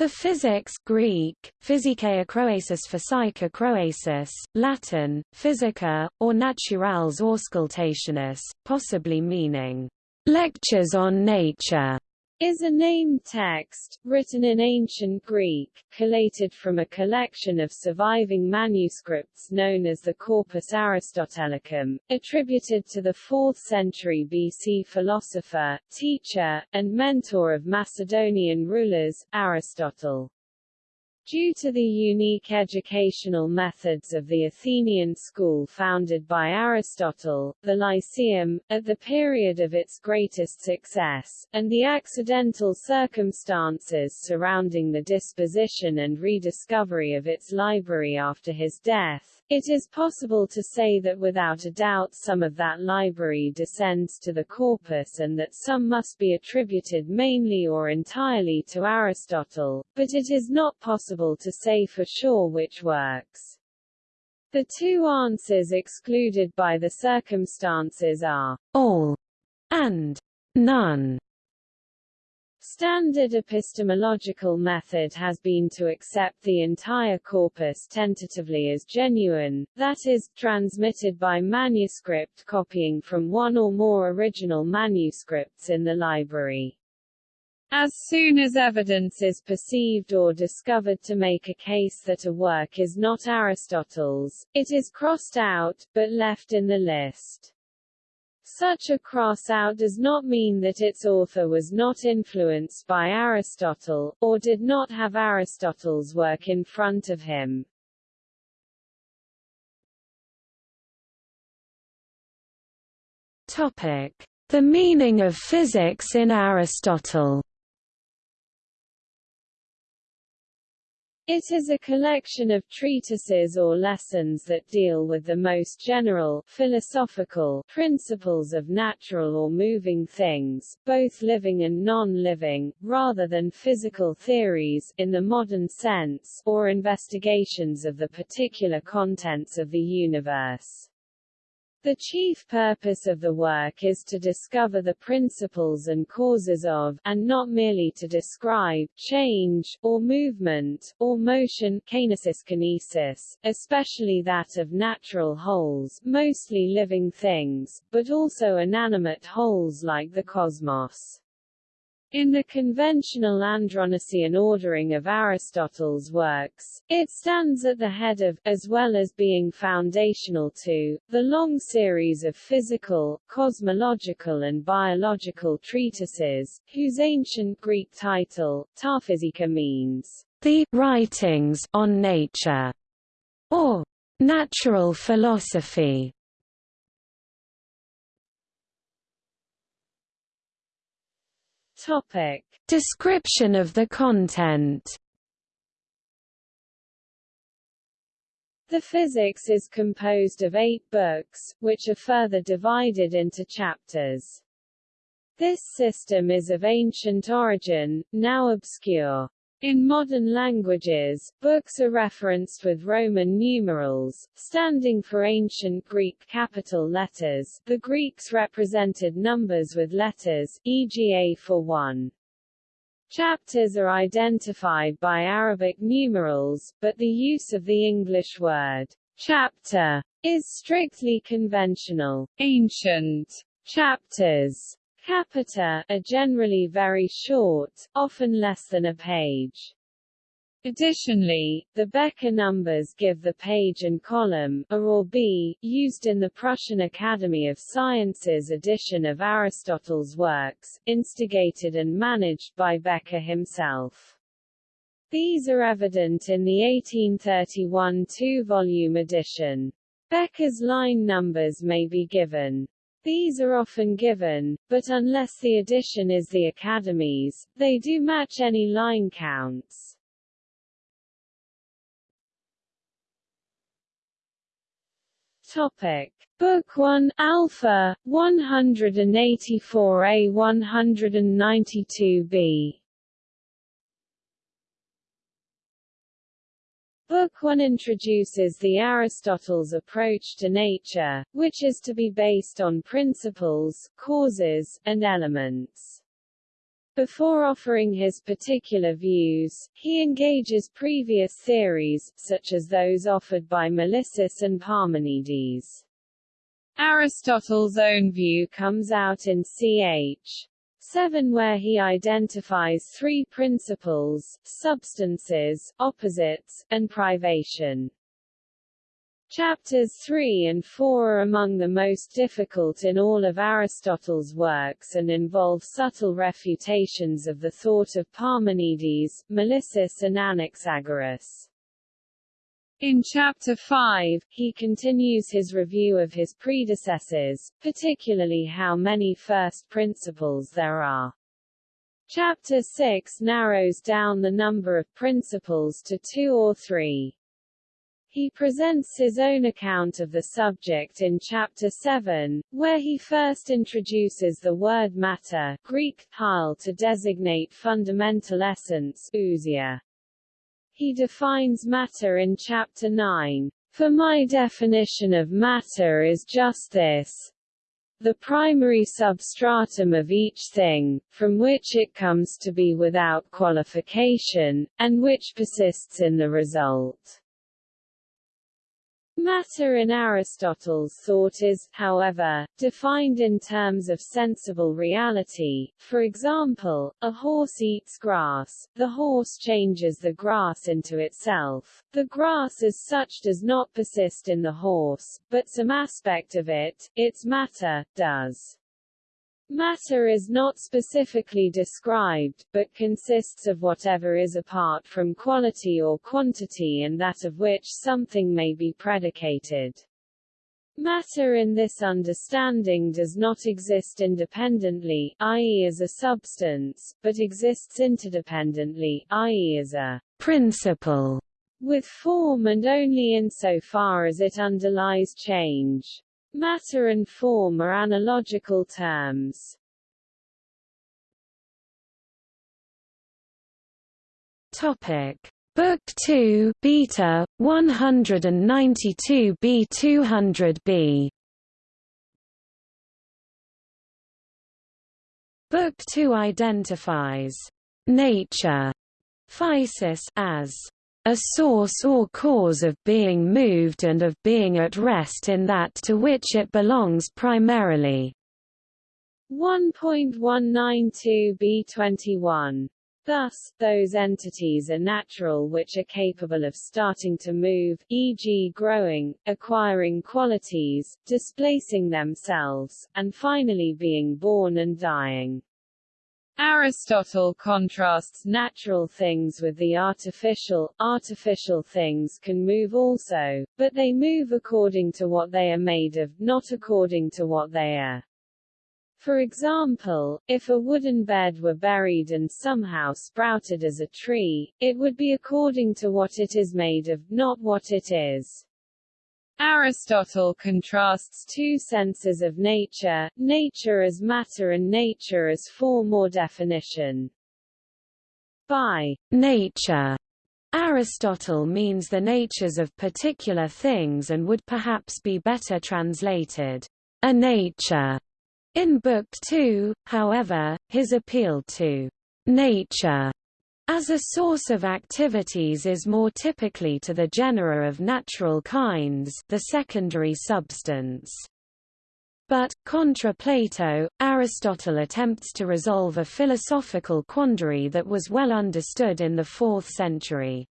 The physics Greek, Physikae Croasis Physica Croasis, Latin, Physica, or Naturales Auscultationis, possibly meaning, lectures on nature, is a named text, written in ancient Greek, collated from a collection of surviving manuscripts known as the Corpus Aristotelicum, attributed to the 4th century BC philosopher, teacher, and mentor of Macedonian rulers, Aristotle. Due to the unique educational methods of the Athenian school founded by Aristotle, the Lyceum, at the period of its greatest success, and the accidental circumstances surrounding the disposition and rediscovery of its library after his death, it is possible to say that without a doubt some of that library descends to the corpus and that some must be attributed mainly or entirely to Aristotle, but it is not possible to say for sure which works. The two answers excluded by the circumstances are all and none. Standard epistemological method has been to accept the entire corpus tentatively as genuine, that is, transmitted by manuscript copying from one or more original manuscripts in the library. As soon as evidence is perceived or discovered to make a case that a work is not Aristotle's, it is crossed out, but left in the list. Such a cross-out does not mean that its author was not influenced by Aristotle, or did not have Aristotle's work in front of him. Topic. The meaning of physics in Aristotle It is a collection of treatises or lessons that deal with the most general, philosophical, principles of natural or moving things, both living and non-living, rather than physical theories, in the modern sense, or investigations of the particular contents of the universe. The chief purpose of the work is to discover the principles and causes of, and not merely to describe, change, or movement, or motion kinesis kinesis, especially that of natural wholes, mostly living things, but also inanimate wholes like the cosmos. In the conventional Andronician ordering of Aristotle's works, it stands at the head of, as well as being foundational to, the long series of physical, cosmological and biological treatises, whose ancient Greek title, Ta Physica means, the writings on nature, or natural philosophy. Topic. Description of the content The physics is composed of eight books, which are further divided into chapters. This system is of ancient origin, now obscure. In modern languages, books are referenced with Roman numerals, standing for ancient Greek capital letters. The Greeks represented numbers with letters, e.g. A for 1. Chapters are identified by Arabic numerals, but the use of the English word chapter is strictly conventional. Ancient chapters Capita are generally very short, often less than a page. Additionally, the Bekker numbers give the page and column, A or B, used in the Prussian Academy of Sciences edition of Aristotle's works, instigated and managed by Bekker himself. These are evident in the 1831 two-volume edition. Bekker's line numbers may be given. These are often given, but unless the edition is the Academy's, they do match any line counts. Topic. Book 1, Alpha, 184a 192b Book 1 introduces the Aristotle's approach to nature, which is to be based on principles, causes, and elements. Before offering his particular views, he engages previous theories, such as those offered by Melissus and Parmenides. Aristotle's own view comes out in ch. 7 where he identifies three principles, substances, opposites, and privation. Chapters 3 and 4 are among the most difficult in all of Aristotle's works and involve subtle refutations of the thought of Parmenides, Melissus and Anaxagoras. In Chapter 5, he continues his review of his predecessors, particularly how many first principles there are. Chapter 6 narrows down the number of principles to two or three. He presents his own account of the subject in Chapter 7, where he first introduces the word matter Greek, to designate fundamental essence ousia. He defines matter in Chapter 9. For my definition of matter is just this. The primary substratum of each thing, from which it comes to be without qualification, and which persists in the result. Matter in Aristotle's thought is, however, defined in terms of sensible reality. For example, a horse eats grass, the horse changes the grass into itself. The grass as such does not persist in the horse, but some aspect of it, its matter, does. Matter is not specifically described, but consists of whatever is apart from quality or quantity and that of which something may be predicated. Matter in this understanding does not exist independently, i.e. as a substance, but exists interdependently, i.e. as a principle, with form and only insofar as it underlies change. Matter and form are analogical terms. Topic: Book 2, Beta 192b 200b. Book 2 identifies nature physis as a source or cause of being moved and of being at rest in that to which it belongs primarily. 1.192b21. Thus, those entities are natural which are capable of starting to move, e.g. growing, acquiring qualities, displacing themselves, and finally being born and dying. Aristotle contrasts natural things with the artificial. Artificial things can move also, but they move according to what they are made of, not according to what they are. For example, if a wooden bed were buried and somehow sprouted as a tree, it would be according to what it is made of, not what it is. Aristotle contrasts two senses of nature, nature as matter and nature as form or definition. By nature, Aristotle means the natures of particular things and would perhaps be better translated, a nature. In Book 2, however, his appeal to nature as a source of activities is more typically to the genera of natural kinds the secondary substance. But, contra Plato, Aristotle attempts to resolve a philosophical quandary that was well understood in the 4th century.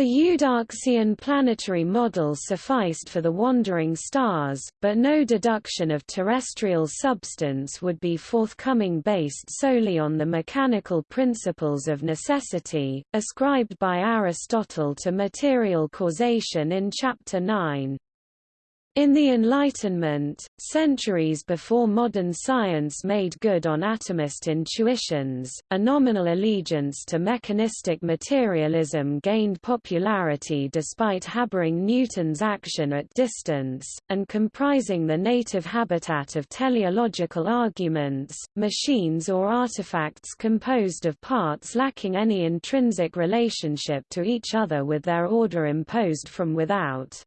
The Eudoxian planetary model sufficed for the wandering stars, but no deduction of terrestrial substance would be forthcoming based solely on the mechanical principles of necessity, ascribed by Aristotle to material causation in Chapter 9. In the Enlightenment, centuries before modern science made good on atomist intuitions, a nominal allegiance to mechanistic materialism gained popularity despite harboring Newton's action at distance, and comprising the native habitat of teleological arguments, machines or artifacts composed of parts lacking any intrinsic relationship to each other with their order imposed from without.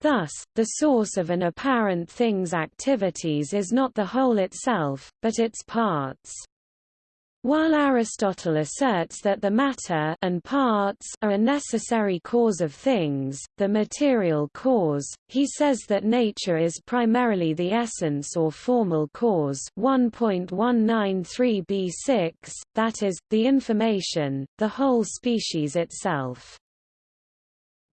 Thus, the source of an apparent thing's activities is not the whole itself, but its parts. While Aristotle asserts that the matter and parts are a necessary cause of things, the material cause, he says that nature is primarily the essence or formal cause 1.193b6, that is, the information, the whole species itself.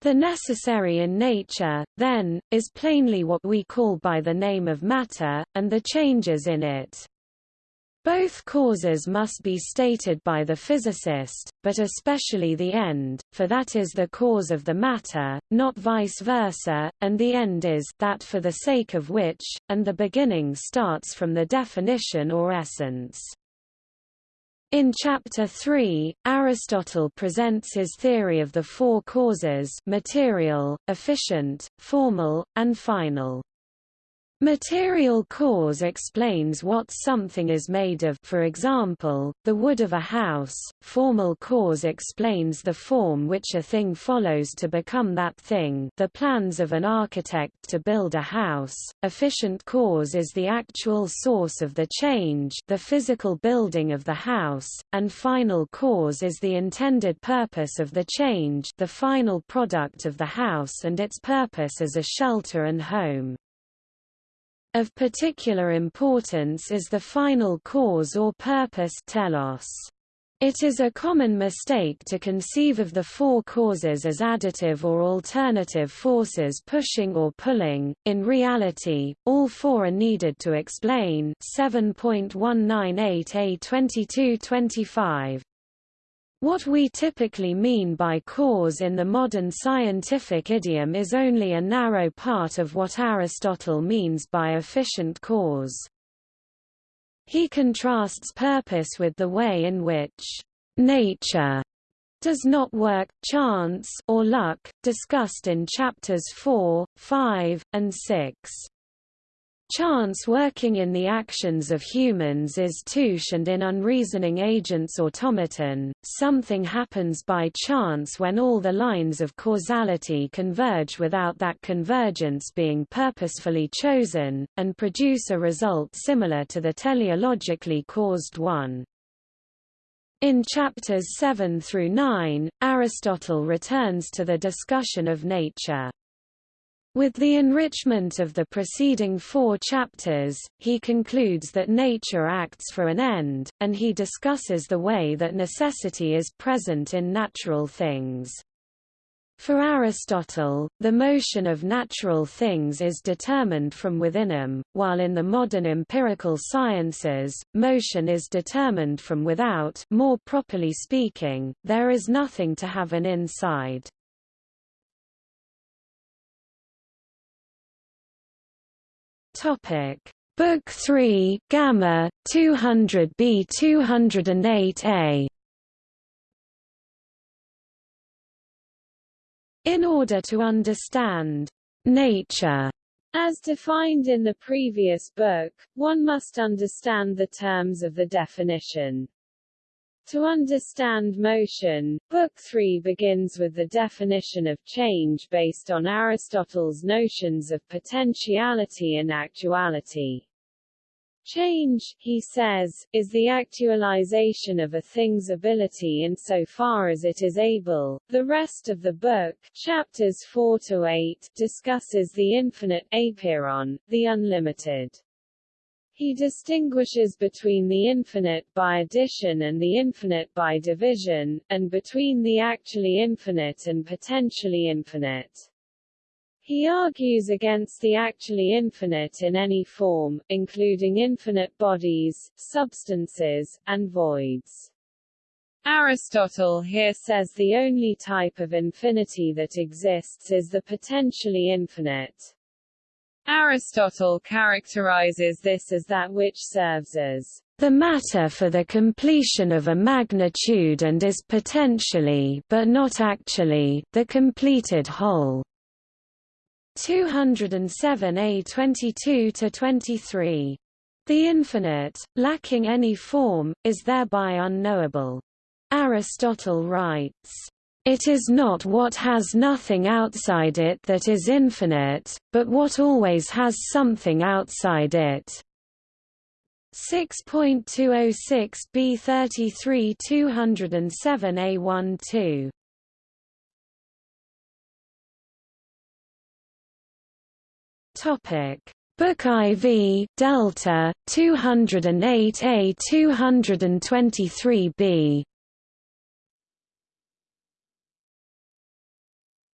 The necessary in nature, then, is plainly what we call by the name of matter, and the changes in it. Both causes must be stated by the physicist, but especially the end, for that is the cause of the matter, not vice versa, and the end is that for the sake of which, and the beginning starts from the definition or essence. In Chapter 3, Aristotle presents his theory of the four causes material, efficient, formal, and final. Material cause explains what something is made of. For example, the wood of a house, formal cause explains the form which a thing follows to become that thing. The plans of an architect to build a house, efficient cause is the actual source of the change the physical building of the house, and final cause is the intended purpose of the change the final product of the house and its purpose as a shelter and home. Of particular importance is the final cause or purpose telos. It is a common mistake to conceive of the four causes as additive or alternative forces pushing or pulling. In reality, all four are needed to explain 7.198a2225 what we typically mean by cause in the modern scientific idiom is only a narrow part of what Aristotle means by efficient cause. He contrasts purpose with the way in which nature does not work, chance or luck, discussed in chapters 4, 5, and 6. Chance working in the actions of humans is tuche and in unreasoning agents automaton, something happens by chance when all the lines of causality converge without that convergence being purposefully chosen, and produce a result similar to the teleologically caused one. In chapters 7 through 9, Aristotle returns to the discussion of nature. With the enrichment of the preceding four chapters, he concludes that nature acts for an end, and he discusses the way that necessity is present in natural things. For Aristotle, the motion of natural things is determined from within them, while in the modern empirical sciences, motion is determined from without more properly speaking, there is nothing to have an inside. Topic Book 3 Gamma 200b 208a In order to understand nature as defined in the previous book, one must understand the terms of the definition. To understand motion, Book 3 begins with the definition of change based on Aristotle's notions of potentiality and actuality. Change, he says, is the actualization of a thing's ability insofar as it is able. The rest of the book, chapters 4 to 8, discusses the infinite apeiron, the unlimited. He distinguishes between the infinite by addition and the infinite by division, and between the actually infinite and potentially infinite. He argues against the actually infinite in any form, including infinite bodies, substances, and voids. Aristotle here says the only type of infinity that exists is the potentially infinite. Aristotle characterizes this as that which serves as the matter for the completion of a magnitude and is potentially but not actually, the completed whole. 207a 22–23. The infinite, lacking any form, is thereby unknowable. Aristotle writes, it is not what has nothing outside it that is infinite, but what always has something outside it. 6.206 B33 207 A12 Topic. Book IV Delta 208A 223B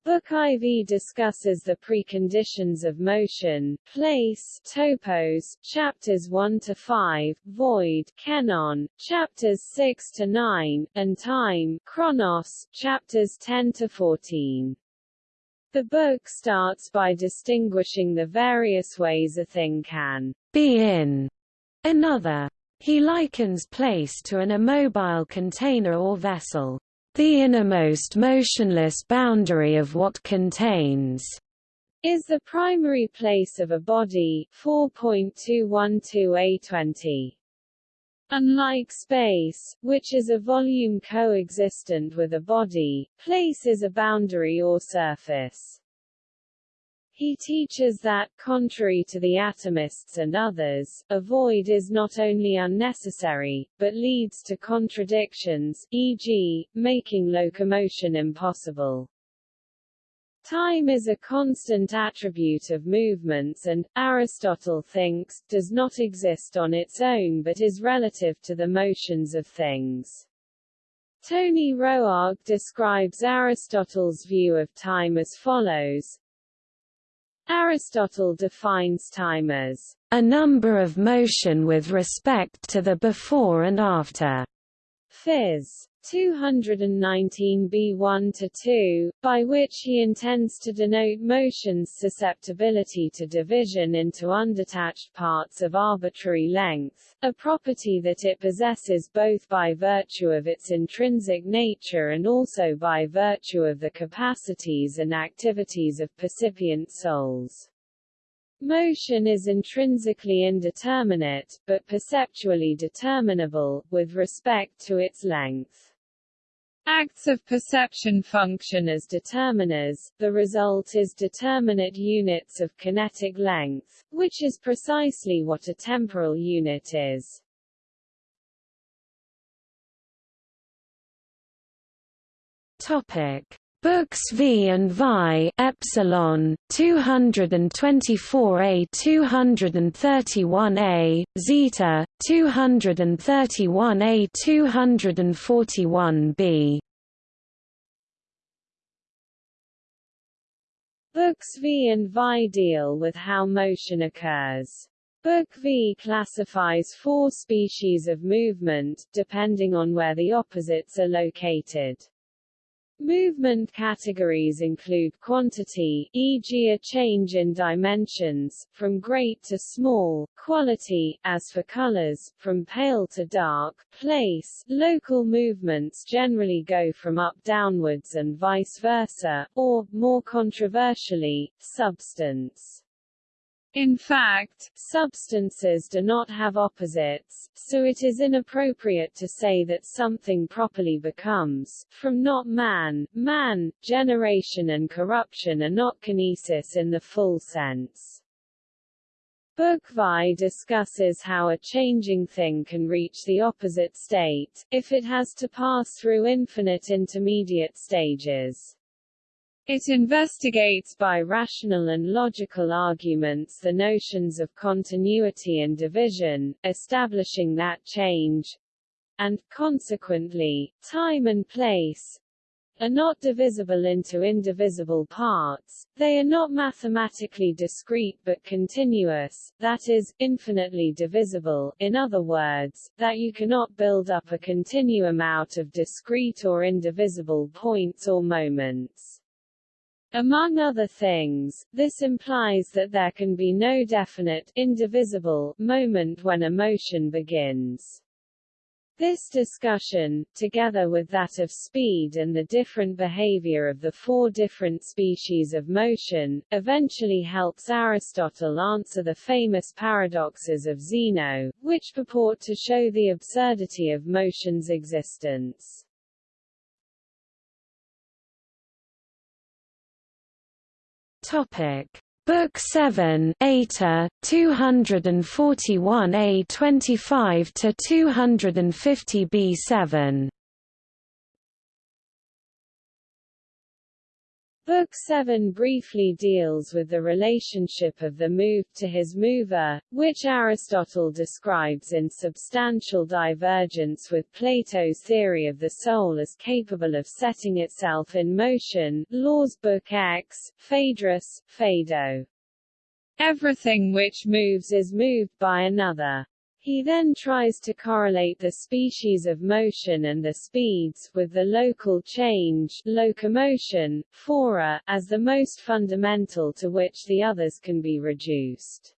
Book IV discusses the preconditions of motion, place, topos, chapters 1 to 5, void, kenon, chapters 6 to 9, and time, chronos, chapters 10 to 14. The book starts by distinguishing the various ways a thing can be in another. He likens place to an immobile container or vessel the innermost motionless boundary of what contains is the primary place of a body 4.212a20. Unlike space, which is a volume coexistent with a body, place is a boundary or surface. He teaches that, contrary to the atomists and others, a void is not only unnecessary, but leads to contradictions, e.g., making locomotion impossible. Time is a constant attribute of movements and, Aristotle thinks, does not exist on its own but is relative to the motions of things. Tony Roark describes Aristotle's view of time as follows, Aristotle defines time as a number of motion with respect to the before and after. Phys. 219b1-2, by which he intends to denote motion's susceptibility to division into undetached parts of arbitrary length, a property that it possesses both by virtue of its intrinsic nature and also by virtue of the capacities and activities of percipient souls. Motion is intrinsically indeterminate, but perceptually determinable, with respect to its length. Acts of perception function as determiners, the result is determinate units of kinetic length, which is precisely what a temporal unit is. Topic: Books V and Vi epsilon 224A 231A zeta 231A 241B Books V and Vi deal with how motion occurs. Book V classifies four species of movement, depending on where the opposites are located. Movement categories include quantity, e.g. a change in dimensions, from great to small, quality, as for colors, from pale to dark, place, local movements generally go from up downwards and vice versa, or, more controversially, substance. In fact, substances do not have opposites, so it is inappropriate to say that something properly becomes, from not man, man, generation and corruption are not kinesis in the full sense. Book Vi discusses how a changing thing can reach the opposite state, if it has to pass through infinite intermediate stages. It investigates by rational and logical arguments the notions of continuity and division, establishing that change and, consequently, time and place are not divisible into indivisible parts, they are not mathematically discrete but continuous, that is, infinitely divisible, in other words, that you cannot build up a continuum out of discrete or indivisible points or moments. Among other things, this implies that there can be no definite, indivisible, moment when a motion begins. This discussion, together with that of speed and the different behavior of the four different species of motion, eventually helps Aristotle answer the famous paradoxes of Zeno, which purport to show the absurdity of motion's existence. Topic: Book 7 Eta 241a 25 to 250b Book 7 briefly deals with the relationship of the moved to his mover, which Aristotle describes in substantial divergence with Plato's theory of the soul as capable of setting itself in motion Laws Book X, Phaedrus, Phaedo. Everything which moves is moved by another. He then tries to correlate the species of motion and the speeds, with the local change locomotion, phora, as the most fundamental to which the others can be reduced.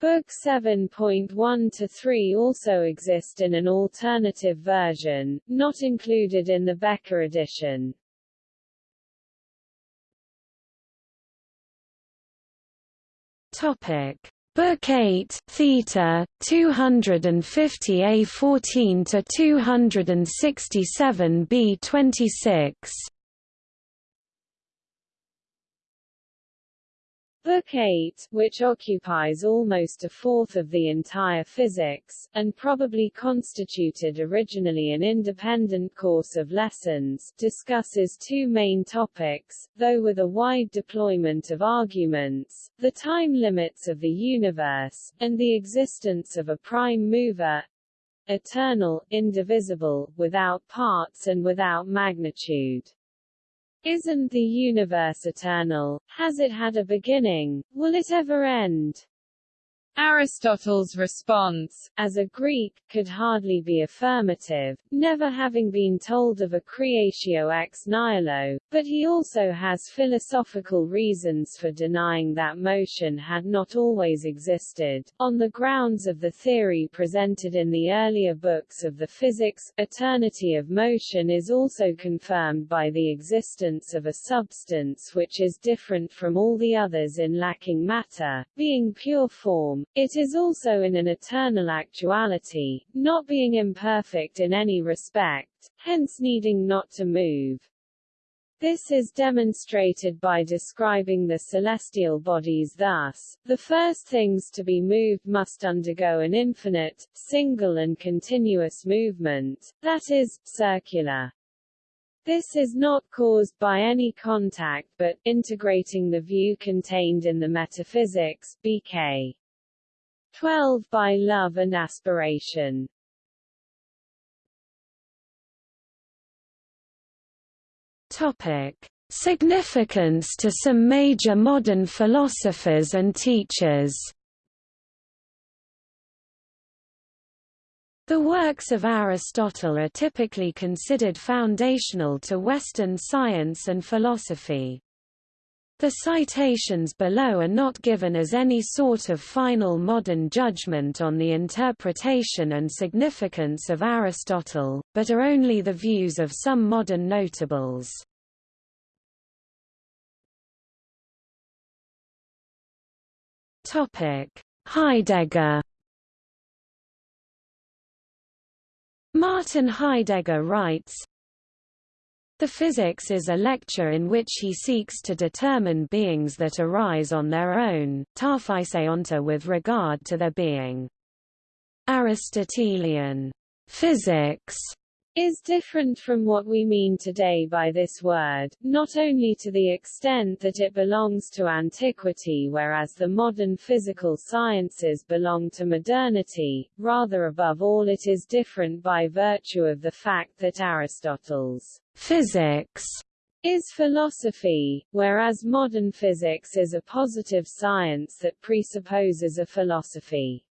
Book 7.1-3 also exist in an alternative version, not included in the Bekker edition. Topic Book 8, Theta, 250 A14 to 267 B26. Book 8, which occupies almost a fourth of the entire physics, and probably constituted originally an independent course of lessons, discusses two main topics, though with a wide deployment of arguments, the time limits of the universe, and the existence of a prime mover, eternal, indivisible, without parts and without magnitude. Isn't the universe eternal? Has it had a beginning? Will it ever end? Aristotle's response, as a Greek, could hardly be affirmative, never having been told of a creatio ex nihilo, but he also has philosophical reasons for denying that motion had not always existed, on the grounds of the theory presented in the earlier books of the physics. Eternity of motion is also confirmed by the existence of a substance which is different from all the others in lacking matter, being pure form, it is also in an eternal actuality, not being imperfect in any respect, hence needing not to move. This is demonstrated by describing the celestial bodies thus, the first things to be moved must undergo an infinite, single and continuous movement, that is, circular. This is not caused by any contact but, integrating the view contained in the Metaphysics, BK. 12 by love and aspiration. Topic: Significance to some major modern philosophers and teachers. The works of Aristotle are typically considered foundational to Western science and philosophy. The citations below are not given as any sort of final modern judgment on the interpretation and significance of Aristotle, but are only the views of some modern notables. Heidegger Martin Heidegger writes, the Physics is a lecture in which he seeks to determine beings that arise on their own, onto with regard to their being. Aristotelian physics is different from what we mean today by this word, not only to the extent that it belongs to antiquity whereas the modern physical sciences belong to modernity, rather above all it is different by virtue of the fact that Aristotle's physics is philosophy, whereas modern physics is a positive science that presupposes a philosophy.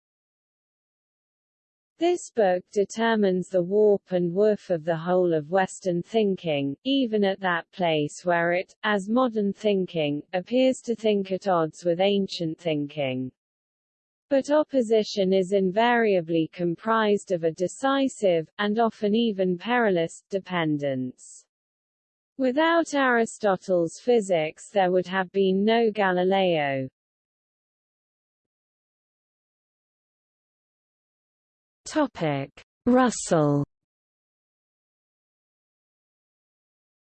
This book determines the warp and woof of the whole of Western thinking, even at that place where it, as modern thinking, appears to think at odds with ancient thinking. But opposition is invariably comprised of a decisive, and often even perilous, dependence. Without Aristotle's physics there would have been no Galileo. Russell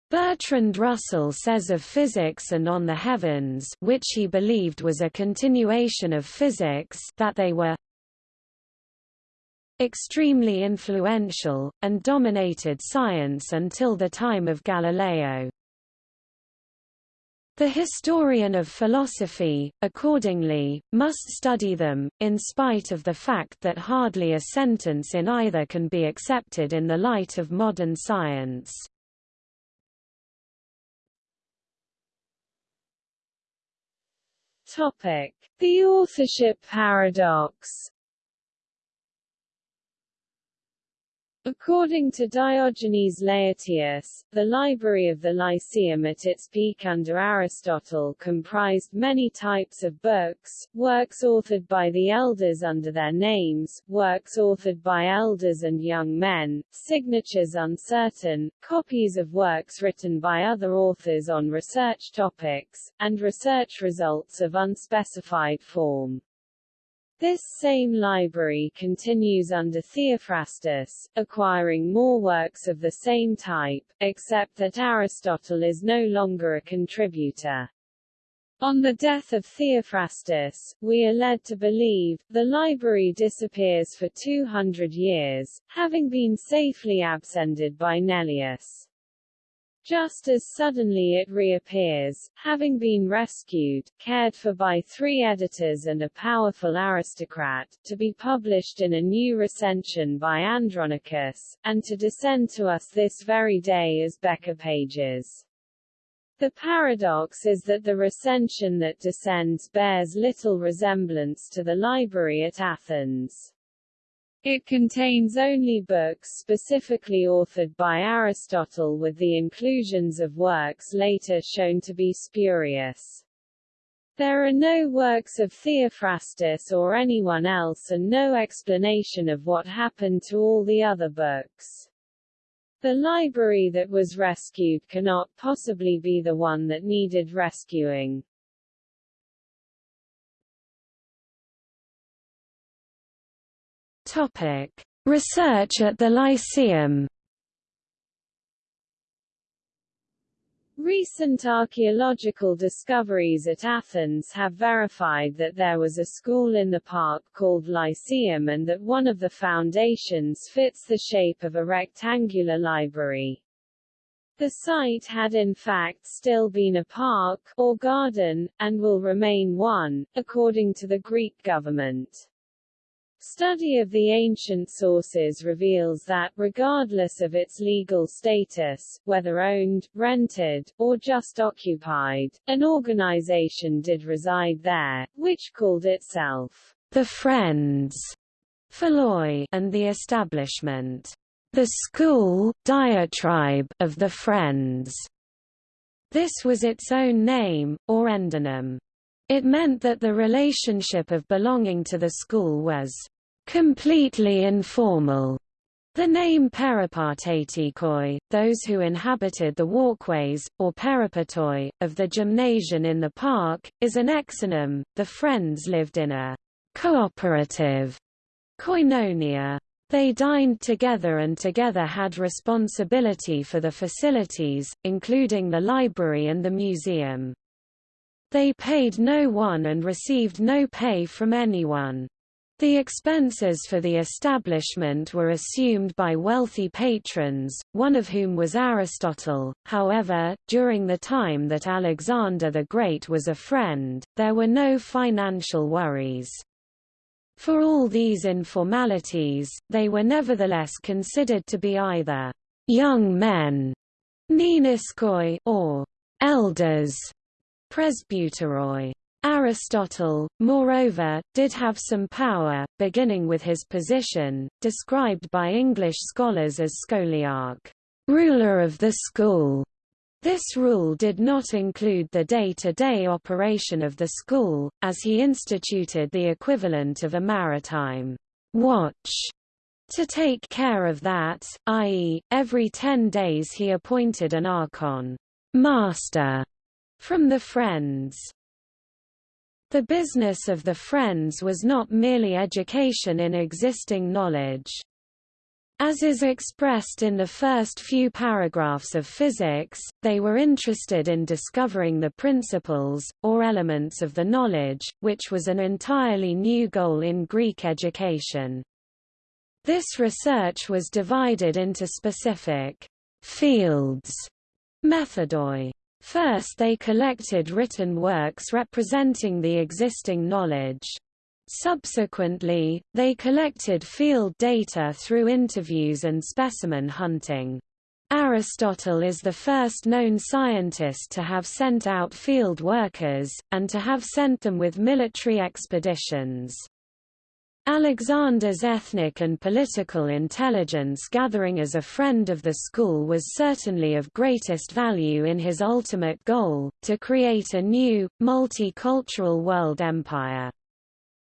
Bertrand Russell says of physics and on the heavens which he believed was a continuation of physics that they were extremely influential, and dominated science until the time of Galileo. The historian of philosophy, accordingly, must study them, in spite of the fact that hardly a sentence in either can be accepted in the light of modern science. The authorship paradox. According to Diogenes Laertius, the library of the Lyceum at its peak under Aristotle comprised many types of books, works authored by the elders under their names, works authored by elders and young men, signatures uncertain, copies of works written by other authors on research topics, and research results of unspecified form. This same library continues under Theophrastus, acquiring more works of the same type, except that Aristotle is no longer a contributor. On the death of Theophrastus, we are led to believe, the library disappears for 200 years, having been safely abscended by Neleus. Just as suddenly it reappears, having been rescued, cared for by three editors and a powerful aristocrat, to be published in a new recension by Andronicus, and to descend to us this very day as Bekker pages. The paradox is that the recension that descends bears little resemblance to the library at Athens. It contains only books specifically authored by Aristotle with the inclusions of works later shown to be spurious. There are no works of Theophrastus or anyone else and no explanation of what happened to all the other books. The library that was rescued cannot possibly be the one that needed rescuing. Topic: Research at the Lyceum. Recent archaeological discoveries at Athens have verified that there was a school in the park called Lyceum and that one of the foundations fits the shape of a rectangular library. The site had in fact still been a park, or garden, and will remain one, according to the Greek government. Study of the ancient sources reveals that, regardless of its legal status, whether owned, rented, or just occupied, an organization did reside there, which called itself the Friends Philoi, and the establishment, the school diatribe of the Friends. This was its own name, or endonym. It meant that the relationship of belonging to the school was completely informal. The name peripatetikoi, those who inhabited the walkways, or peripatoi, of the gymnasium in the park, is an exonym. The friends lived in a cooperative koinonia. They dined together and together had responsibility for the facilities, including the library and the museum. They paid no one and received no pay from anyone. The expenses for the establishment were assumed by wealthy patrons, one of whom was Aristotle. However, during the time that Alexander the Great was a friend, there were no financial worries. For all these informalities, they were nevertheless considered to be either young men, or elders, presbyteroi. Aristotle, moreover, did have some power, beginning with his position, described by English scholars as scholarch, ruler of the school. This rule did not include the day-to-day -day operation of the school, as he instituted the equivalent of a maritime watch to take care of that, i.e., every ten days he appointed an archon master from the Friends. The business of the Friends was not merely education in existing knowledge. As is expressed in the first few paragraphs of physics, they were interested in discovering the principles, or elements of the knowledge, which was an entirely new goal in Greek education. This research was divided into specific fields, methodoi. First they collected written works representing the existing knowledge. Subsequently, they collected field data through interviews and specimen hunting. Aristotle is the first known scientist to have sent out field workers, and to have sent them with military expeditions. Alexander's ethnic and political intelligence gathering as a friend of the school was certainly of greatest value in his ultimate goal, to create a new, multicultural world empire.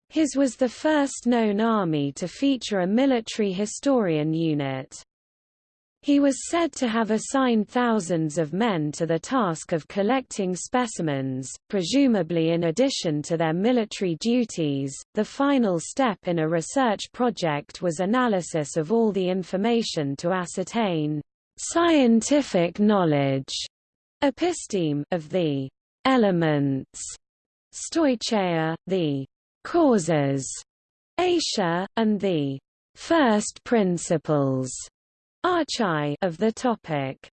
His was the first known army to feature a military historian unit. He was said to have assigned thousands of men to the task of collecting specimens, presumably in addition to their military duties. The final step in a research project was analysis of all the information to ascertain scientific knowledge episteme of the elements, stoicheia, the causes, aitia, and the first principles archai of the topic.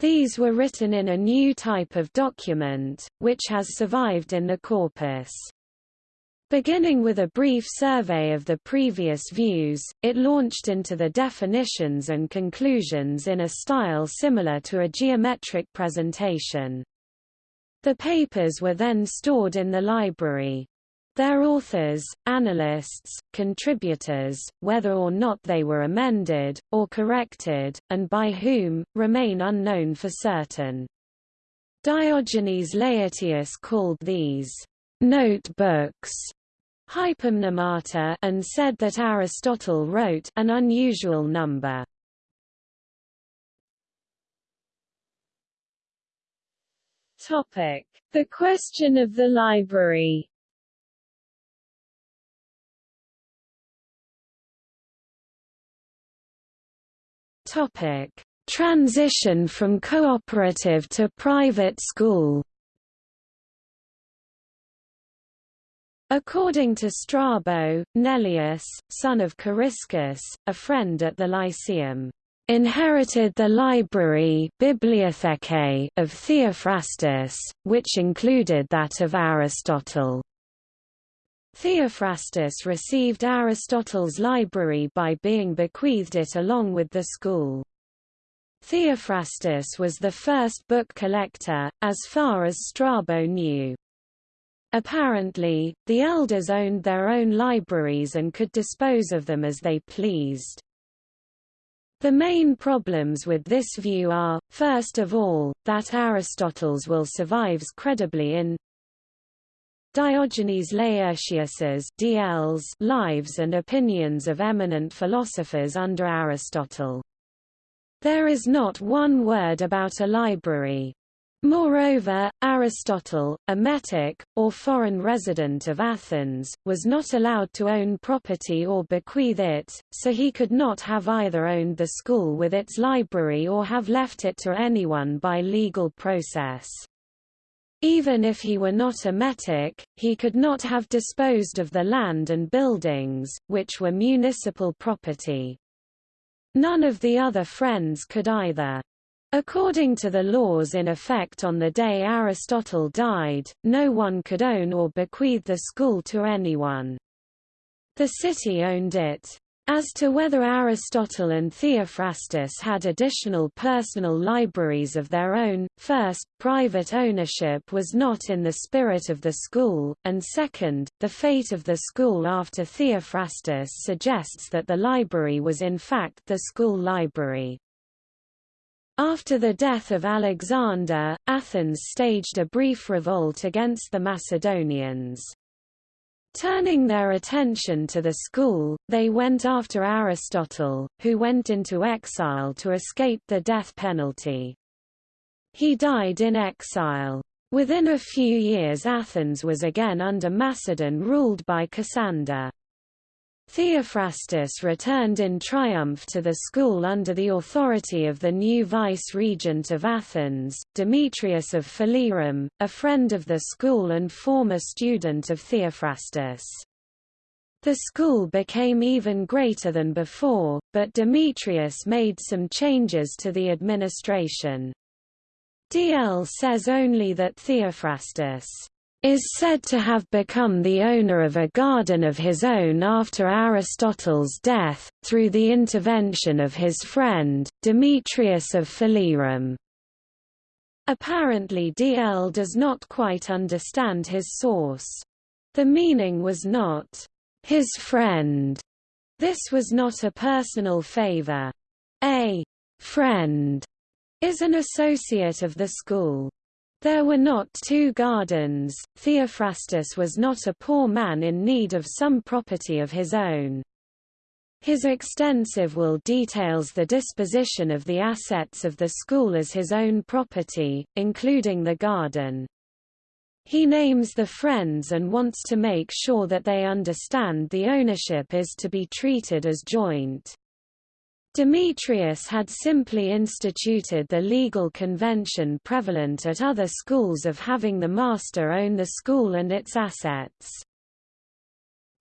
These were written in a new type of document, which has survived in the corpus. Beginning with a brief survey of the previous views, it launched into the definitions and conclusions in a style similar to a geometric presentation. The papers were then stored in the library. Their authors, analysts, contributors, whether or not they were amended, or corrected, and by whom, remain unknown for certain. Diogenes Laertius called these notebooks hypomnemata and said that Aristotle wrote an unusual number. Topic: The question of the library. Topic: Transition from cooperative to private school. According to Strabo, Neleus, son of Coriscus, a friend at the Lyceum, inherited the library of Theophrastus, which included that of Aristotle. Theophrastus received Aristotle's library by being bequeathed it along with the school. Theophrastus was the first book collector, as far as Strabo knew. Apparently, the elders owned their own libraries and could dispose of them as they pleased. The main problems with this view are, first of all, that Aristotle's will survives credibly in Diogenes Laertius's DL's Lives and Opinions of Eminent Philosophers under Aristotle. There is not one word about a library. Moreover, Aristotle, a metic, or foreign resident of Athens, was not allowed to own property or bequeath it, so he could not have either owned the school with its library or have left it to anyone by legal process. Even if he were not a metic, he could not have disposed of the land and buildings, which were municipal property. None of the other friends could either. According to the laws in effect on the day Aristotle died, no one could own or bequeath the school to anyone. The city owned it. As to whether Aristotle and Theophrastus had additional personal libraries of their own, first, private ownership was not in the spirit of the school, and second, the fate of the school after Theophrastus suggests that the library was in fact the school library. After the death of Alexander, Athens staged a brief revolt against the Macedonians. Turning their attention to the school, they went after Aristotle, who went into exile to escape the death penalty. He died in exile. Within a few years Athens was again under Macedon ruled by Cassander. Theophrastus returned in triumph to the school under the authority of the new vice-regent of Athens, Demetrius of Phalerum, a friend of the school and former student of Theophrastus. The school became even greater than before, but Demetrius made some changes to the administration. DL says only that Theophrastus is said to have become the owner of a garden of his own after Aristotle's death, through the intervention of his friend, Demetrius of Phalerum. Apparently DL does not quite understand his source. The meaning was not, his friend. This was not a personal favor. A friend is an associate of the school. There were not two gardens, Theophrastus was not a poor man in need of some property of his own. His extensive will details the disposition of the assets of the school as his own property, including the garden. He names the friends and wants to make sure that they understand the ownership is to be treated as joint. Demetrius had simply instituted the legal convention prevalent at other schools of having the master own the school and its assets.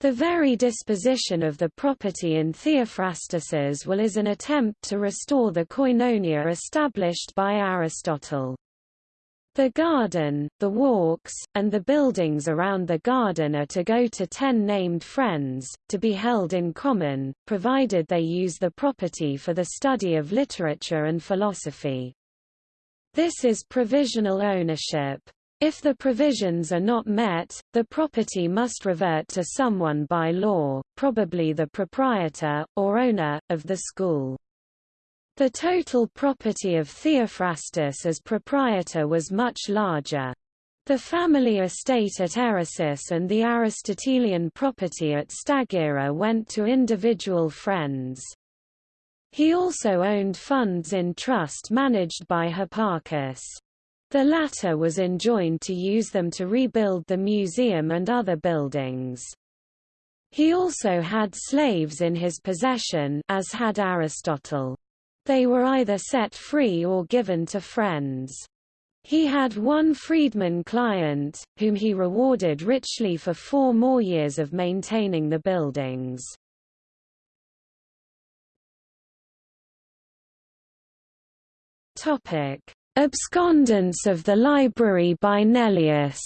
The very disposition of the property in Theophrastus's will is an attempt to restore the koinonia established by Aristotle. The garden, the walks, and the buildings around the garden are to go to ten named friends, to be held in common, provided they use the property for the study of literature and philosophy. This is provisional ownership. If the provisions are not met, the property must revert to someone by law, probably the proprietor, or owner, of the school. The total property of Theophrastus as proprietor was much larger. The family estate at Eresus and the Aristotelian property at Stagira went to individual friends. He also owned funds in trust managed by Hipparchus. The latter was enjoined to use them to rebuild the museum and other buildings. He also had slaves in his possession as had Aristotle. They were either set free or given to friends. He had one freedman client, whom he rewarded richly for four more years of maintaining the buildings. Topic: Abscondence of the library by Neleus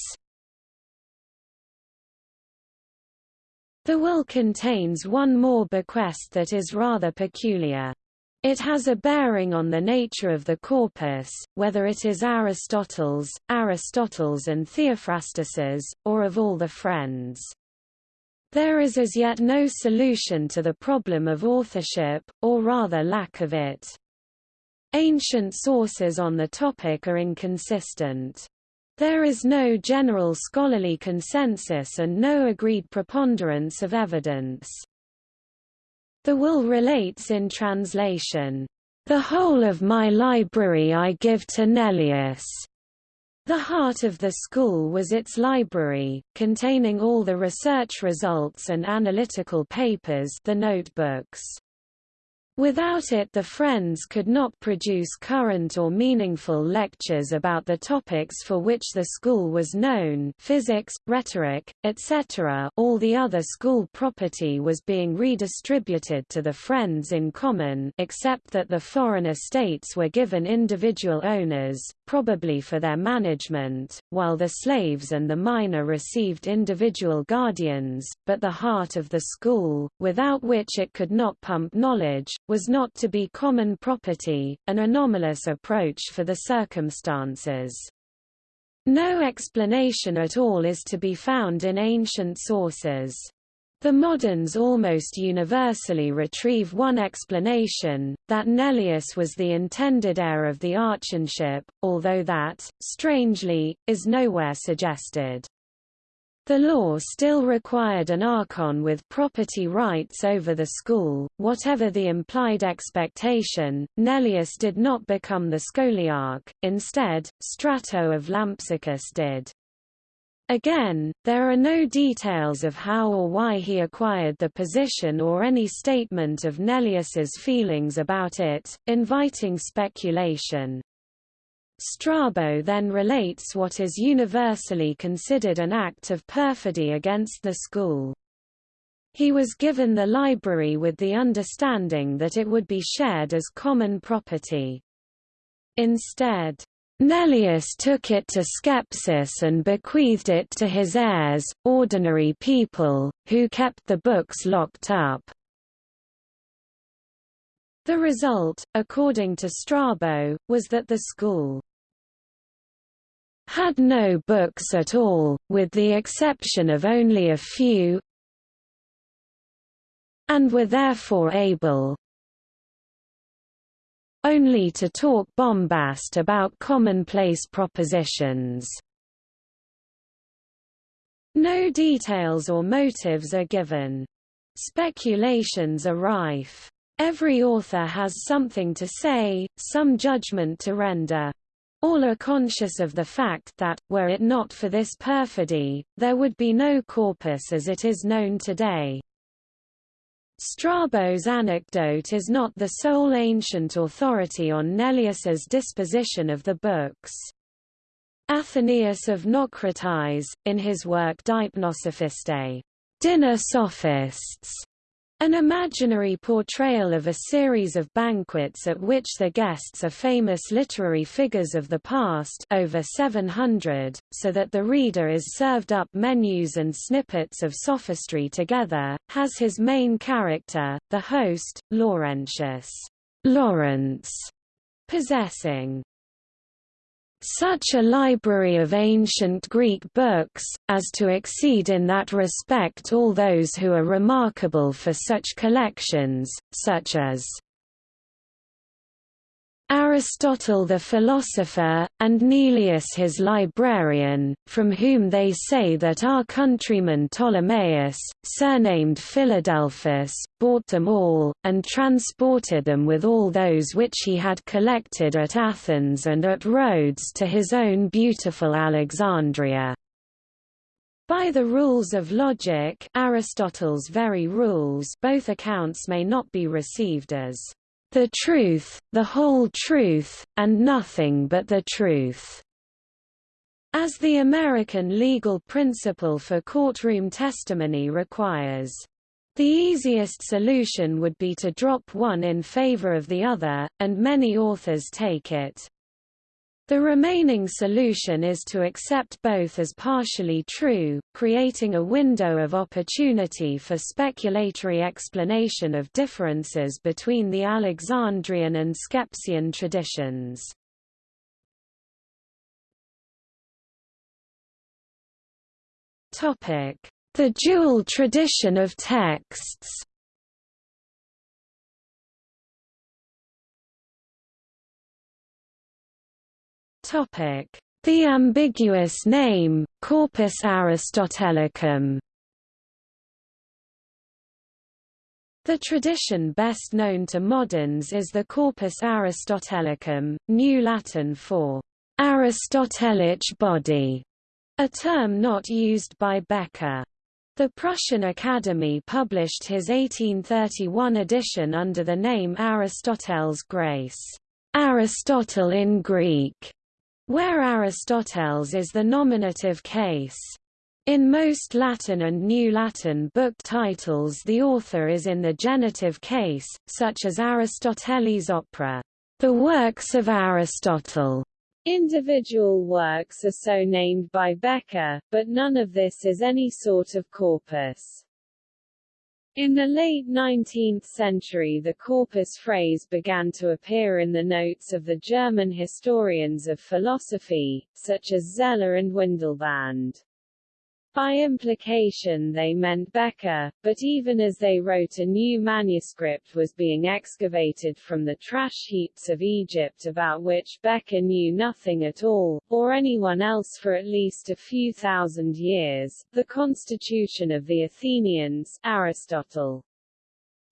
The will contains one more bequest that is rather peculiar. It has a bearing on the nature of the corpus, whether it is Aristotle's, Aristotle's and Theophrastus's, or of all the friends. There is as yet no solution to the problem of authorship, or rather lack of it. Ancient sources on the topic are inconsistent. There is no general scholarly consensus and no agreed preponderance of evidence. The will relates in translation, "...the whole of my library I give to Neleus." The heart of the school was its library, containing all the research results and analytical papers the notebooks. Without it the Friends could not produce current or meaningful lectures about the topics for which the school was known physics, rhetoric, etc. All the other school property was being redistributed to the Friends in common except that the foreign estates were given individual owners, probably for their management, while the slaves and the minor received individual guardians, but the heart of the school, without which it could not pump knowledge, was not to be common property, an anomalous approach for the circumstances. No explanation at all is to be found in ancient sources. The moderns almost universally retrieve one explanation, that Neleus was the intended heir of the archonship, although that, strangely, is nowhere suggested. The law still required an archon with property rights over the school. Whatever the implied expectation, Neleus did not become the scholarch, instead, Strato of Lampsacus did. Again, there are no details of how or why he acquired the position or any statement of Neleus's feelings about it, inviting speculation. Strabo then relates what is universally considered an act of perfidy against the school. He was given the library with the understanding that it would be shared as common property. Instead, Neleus took it to Skepsis and bequeathed it to his heirs, ordinary people, who kept the books locked up. The result, according to Strabo, was that the school had no books at all, with the exception of only a few, and were therefore able, only to talk bombast about commonplace propositions. No details or motives are given. Speculations are rife. Every author has something to say, some judgment to render. All are conscious of the fact that, were it not for this perfidy, there would be no corpus as it is known today. Strabo's anecdote is not the sole ancient authority on Neleus's disposition of the books. Athenaeus of Naucratis, in his work Deipnosophistae, dinner sophists, an imaginary portrayal of a series of banquets at which the guests are famous literary figures of the past over 700, so that the reader is served up menus and snippets of sophistry together, has his main character, the host, Laurentius. Lawrence, possessing such a library of ancient Greek books, as to exceed in that respect all those who are remarkable for such collections, such as Aristotle the philosopher, and Neleus his librarian, from whom they say that our countryman Ptolemaeus, surnamed Philadelphus, bought them all, and transported them with all those which he had collected at Athens and at Rhodes to his own beautiful Alexandria. By the rules of logic Aristotle's very rules both accounts may not be received as the truth, the whole truth, and nothing but the truth. As the American legal principle for courtroom testimony requires. The easiest solution would be to drop one in favor of the other, and many authors take it. The remaining solution is to accept both as partially true, creating a window of opportunity for speculatory explanation of differences between the Alexandrian and Skepsian traditions. The dual tradition of texts The ambiguous name, Corpus Aristotelicum. The tradition best known to moderns is the Corpus Aristotelicum, New Latin for Aristotelic body, a term not used by Bekker. The Prussian Academy published his 1831 edition under the name Aristoteles Graece, Aristotle in Greek, where Aristoteles is the nominative case. In most Latin and New Latin book titles the author is in the genitive case, such as Aristotelis Opera, the works of Aristotle. Individual works are so named by Bekker, but none of this is any sort of corpus. In the late 19th century the corpus phrase began to appear in the notes of the German historians of philosophy, such as Zeller and Windelband. By implication they meant Bekker, but even as they wrote a new manuscript was being excavated from the trash heaps of Egypt about which Bekker knew nothing at all, or anyone else for at least a few thousand years, the Constitution of the Athenians Aristotle.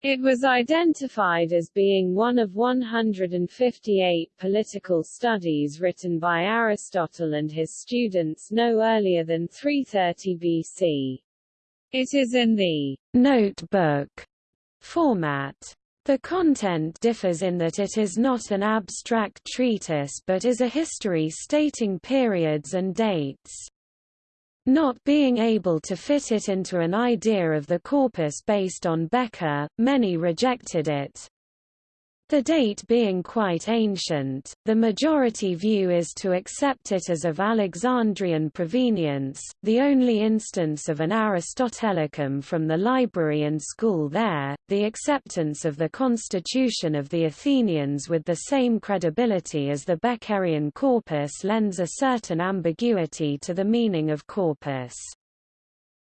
It was identified as being one of 158 political studies written by Aristotle and his students no earlier than 330 BC. It is in the notebook format. The content differs in that it is not an abstract treatise but is a history stating periods and dates. Not being able to fit it into an idea of the corpus based on Bekker, many rejected it. The date being quite ancient, the majority view is to accept it as of Alexandrian provenience, the only instance of an Aristotelicum from the library and school there, the acceptance of the constitution of the Athenians with the same credibility as the Bekkerian corpus lends a certain ambiguity to the meaning of corpus.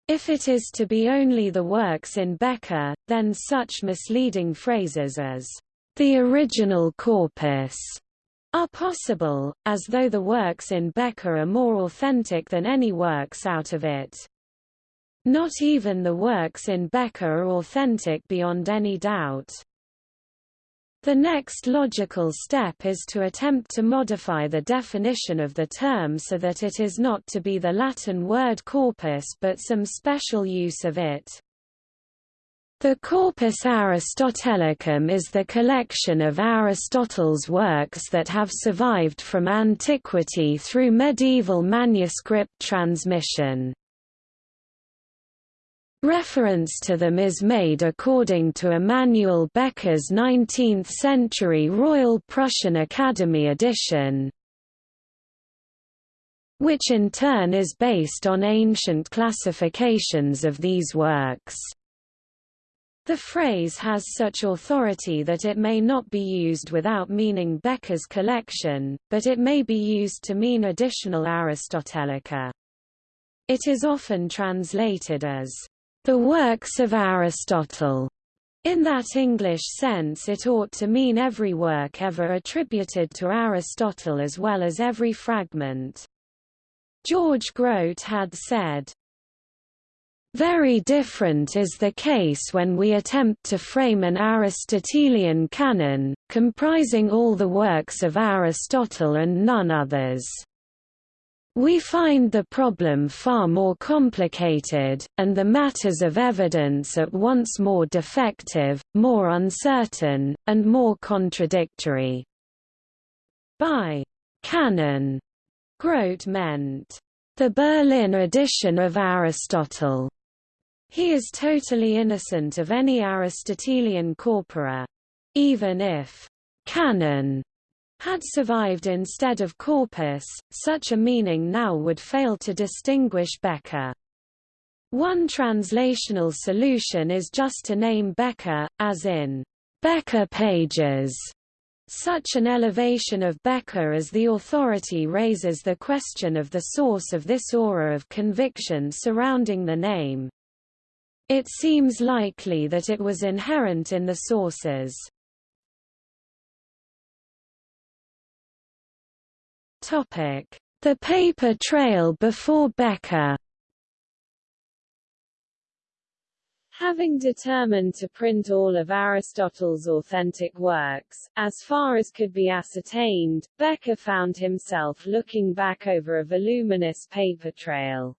If it is to be only the works in Bekker, then such misleading phrases as the original corpus are possible, as though the works in Bekker are more authentic than any works out of it. Not even the works in Bekker are authentic beyond any doubt. The next logical step is to attempt to modify the definition of the term so that it is not to be the Latin word corpus but some special use of it. The Corpus Aristotelicum is the collection of Aristotle's works that have survived from antiquity through medieval manuscript transmission. Reference to them is made according to Immanuel Bekker's 19th-century Royal Prussian Academy edition, which in turn is based on ancient classifications of these works. The phrase has such authority that it may not be used without meaning Bekker's collection, but it may be used to mean additional Aristotelica. It is often translated as, "...the works of Aristotle." In that English sense it ought to mean every work ever attributed to Aristotle as well as every fragment. George Grote had said, very different is the case when we attempt to frame an Aristotelian canon, comprising all the works of Aristotle and none others. We find the problem far more complicated, and the matters of evidence at once more defective, more uncertain, and more contradictory. By canon, Grote meant the Berlin edition of Aristotle. He is totally innocent of any Aristotelian corpora. Even if canon had survived instead of corpus, such a meaning now would fail to distinguish Bekker. One translational solution is just to name Bekker, as in Bekker pages. Such an elevation of Bekker as the authority raises the question of the source of this aura of conviction surrounding the name. It seems likely that it was inherent in the sources. The paper trail before Bekker Having determined to print all of Aristotle's authentic works, as far as could be ascertained, Bekker found himself looking back over a voluminous paper trail.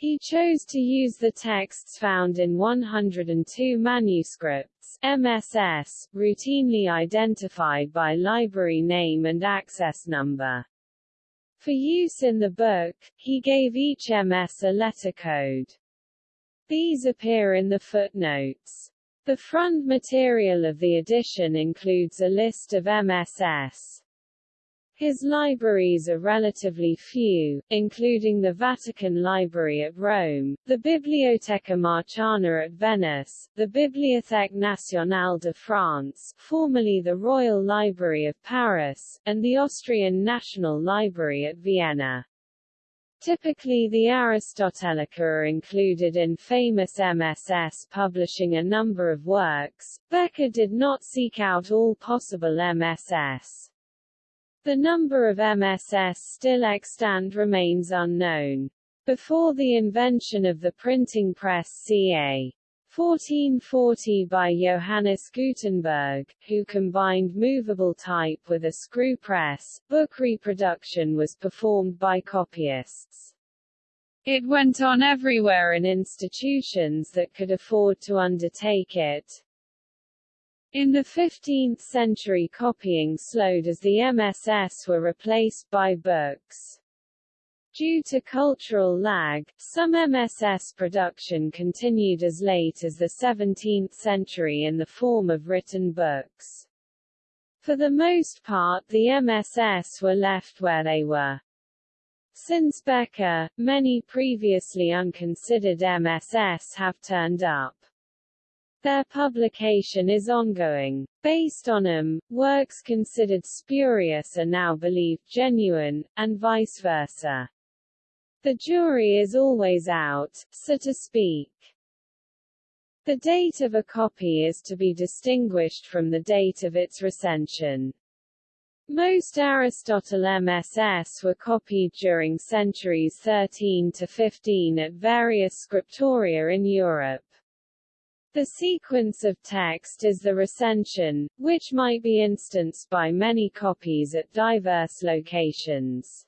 He chose to use the texts found in 102 manuscripts MSS, routinely identified by library name and access number. For use in the book, he gave each MS a letter code. These appear in the footnotes. The front material of the edition includes a list of MSS. His libraries are relatively few, including the Vatican Library at Rome, the Biblioteca Marciana at Venice, the Bibliothèque Nationale de France formerly the Royal Library of Paris, and the Austrian National Library at Vienna. Typically the Aristotelica are included in famous MSS publishing a number of works. Bekker did not seek out all possible MSS. The number of MSS still extant remains unknown. Before the invention of the printing press ca. 1440 by Johannes Gutenberg, who combined movable type with a screw press. Book reproduction was performed by copyists. It went on everywhere in institutions that could afford to undertake it. In the 15th century copying slowed as the MSS were replaced by books. Due to cultural lag, some MSS production continued as late as the 17th century in the form of written books. For the most part the MSS were left where they were. Since Bekker, many previously unconsidered MSS have turned up. Their publication is ongoing. Based on them, works considered spurious are now believed genuine, and vice versa. The jury is always out, so to speak. The date of a copy is to be distinguished from the date of its recension. Most Aristotle MSS were copied during centuries 13 to 15 at various scriptoria in Europe. The sequence of text is the recension, which might be instanced by many copies at diverse locations.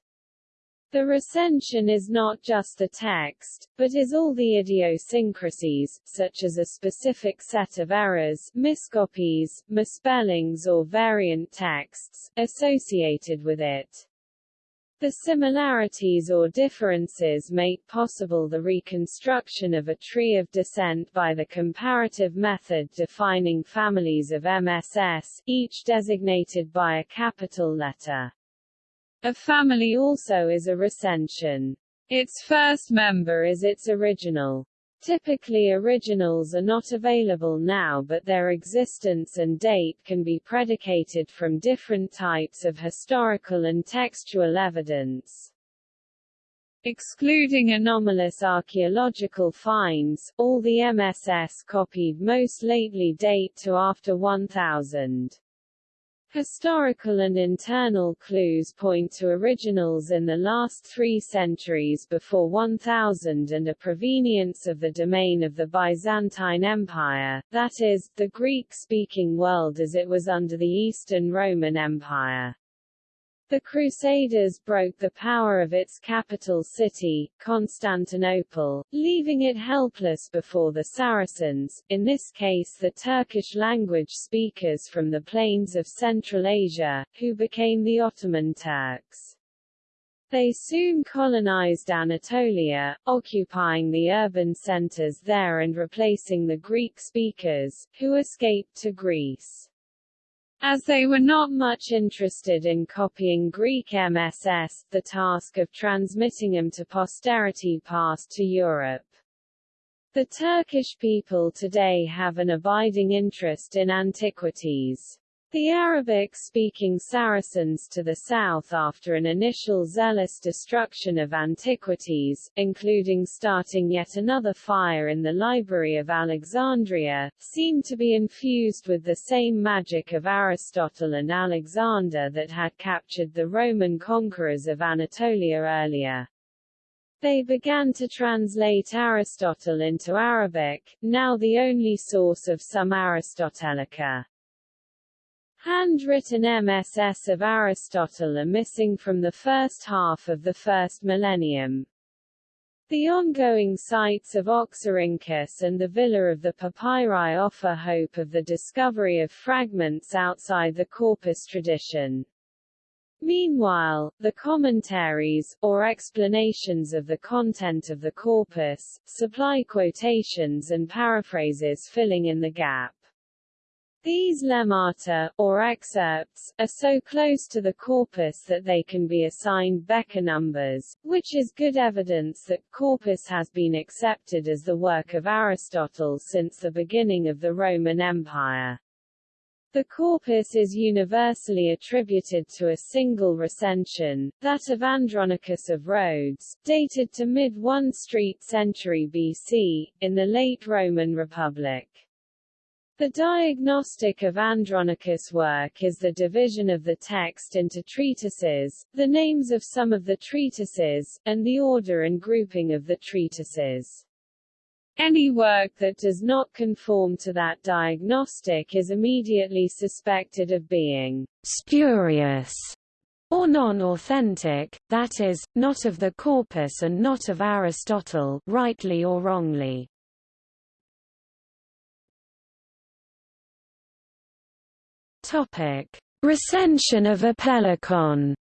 The recension is not just the text, but is all the idiosyncrasies, such as a specific set of errors, miscopies, misspellings or variant texts, associated with it. The similarities or differences make possible the reconstruction of a tree of descent by the comparative method defining families of MSS, each designated by a capital letter. A family also is a recension. Its first member is its original. Typically originals are not available now but their existence and date can be predicated from different types of historical and textual evidence. Excluding anomalous archaeological finds, all the MSS copied most lately date to after 1000. Historical and internal clues point to originals in the last three centuries before 1000 and a provenience of the domain of the Byzantine Empire, that is, the Greek-speaking world as it was under the Eastern Roman Empire. The Crusaders broke the power of its capital city, Constantinople, leaving it helpless before the Saracens, in this case the Turkish language speakers from the plains of Central Asia, who became the Ottoman Turks. They soon colonized Anatolia, occupying the urban centers there and replacing the Greek speakers, who escaped to Greece. As they were not much interested in copying Greek MSS, the task of transmitting them to posterity passed to Europe. The Turkish people today have an abiding interest in antiquities. The Arabic-speaking Saracens to the south after an initial zealous destruction of antiquities, including starting yet another fire in the Library of Alexandria, seem to be infused with the same magic of Aristotle and Alexander that had captured the Roman conquerors of Anatolia earlier. They began to translate Aristotle into Arabic, now the only source of some Aristotelica. Handwritten MSS of Aristotle are missing from the first half of the first millennium. The ongoing sites of Oxyrhynchus and the Villa of the Papyri offer hope of the discovery of fragments outside the corpus tradition. Meanwhile, the commentaries, or explanations of the content of the corpus, supply quotations and paraphrases filling in the gap. These lemmata, or excerpts, are so close to the corpus that they can be assigned Bekker numbers, which is good evidence that corpus has been accepted as the work of Aristotle since the beginning of the Roman Empire. The corpus is universally attributed to a single recension, that of Andronicus of Rhodes, dated to mid-1st century BC, in the late Roman Republic. The diagnostic of Andronicus' work is the division of the text into treatises, the names of some of the treatises, and the order and grouping of the treatises. Any work that does not conform to that diagnostic is immediately suspected of being spurious or non-authentic, that is, not of the corpus and not of Aristotle rightly or wrongly. Topic: Recension of Apellicon.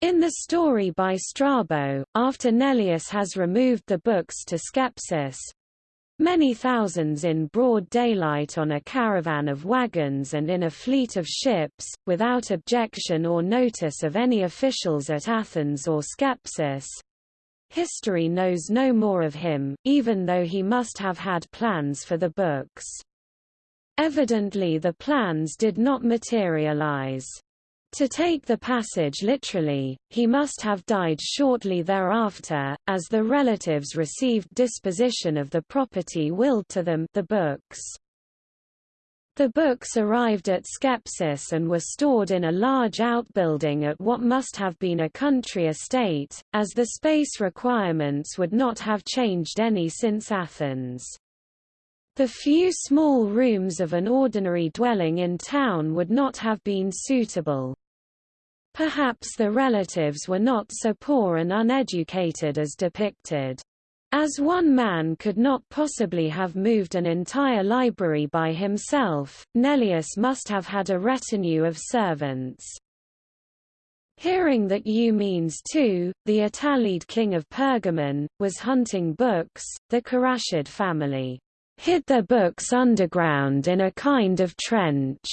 In the story by Strabo, after Neleus has removed the books to Skepsis, many thousands in broad daylight on a caravan of wagons and in a fleet of ships, without objection or notice of any officials at Athens or Skepsis, History knows no more of him, even though he must have had plans for the books. Evidently the plans did not materialize. To take the passage literally, he must have died shortly thereafter, as the relatives received disposition of the property willed to them the books. The books arrived at Skepsis and were stored in a large outbuilding at what must have been a country estate, as the space requirements would not have changed any since Athens. The few small rooms of an ordinary dwelling in town would not have been suitable. Perhaps the relatives were not so poor and uneducated as depicted. As one man could not possibly have moved an entire library by himself, Neleus must have had a retinue of servants. Hearing that Eumenes II, the Attalid king of Pergamon, was hunting books, the Carashid family hid their books underground in a kind of trench.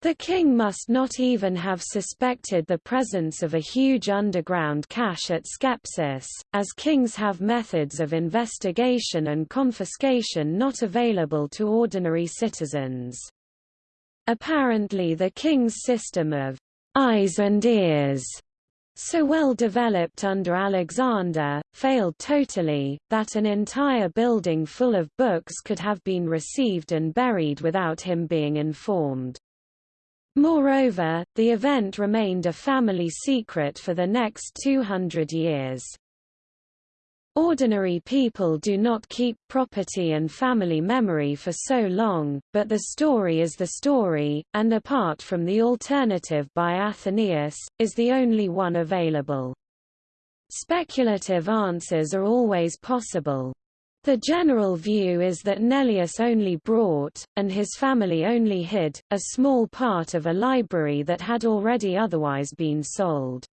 The king must not even have suspected the presence of a huge underground cache at Skepsis, as kings have methods of investigation and confiscation not available to ordinary citizens. Apparently the king's system of eyes and ears so well developed under Alexander, failed totally, that an entire building full of books could have been received and buried without him being informed. Moreover, the event remained a family secret for the next 200 years. Ordinary people do not keep property and family memory for so long, but the story is the story, and apart from the alternative by Athenaeus, is the only one available. Speculative answers are always possible. The general view is that Neleus only brought, and his family only hid, a small part of a library that had already otherwise been sold.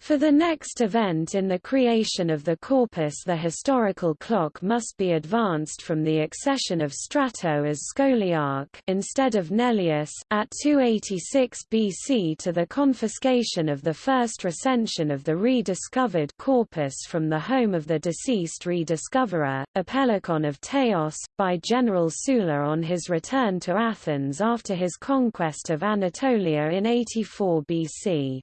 For the next event in the creation of the corpus the historical clock must be advanced from the accession of Strato as Scholarch instead of Neleus at 286 BC to the confiscation of the first recension of the rediscovered corpus from the home of the deceased rediscoverer, Apellicon of Teos, by General Sulla on his return to Athens after his conquest of Anatolia in 84 BC.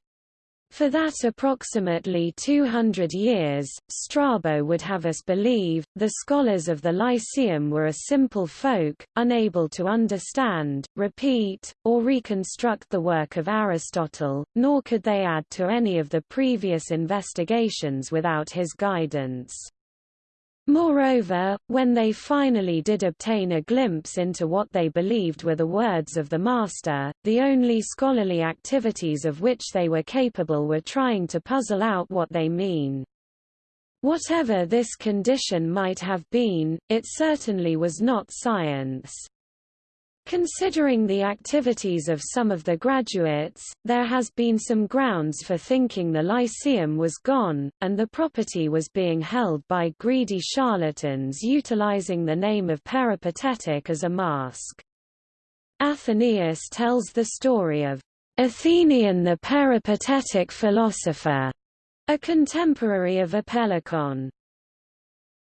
For that approximately 200 years, Strabo would have us believe, the scholars of the Lyceum were a simple folk, unable to understand, repeat, or reconstruct the work of Aristotle, nor could they add to any of the previous investigations without his guidance. Moreover, when they finally did obtain a glimpse into what they believed were the words of the Master, the only scholarly activities of which they were capable were trying to puzzle out what they mean. Whatever this condition might have been, it certainly was not science. Considering the activities of some of the graduates, there has been some grounds for thinking the Lyceum was gone, and the property was being held by greedy charlatans utilizing the name of peripatetic as a mask. Athenaeus tells the story of Athenion the peripatetic philosopher, a contemporary of Apellicon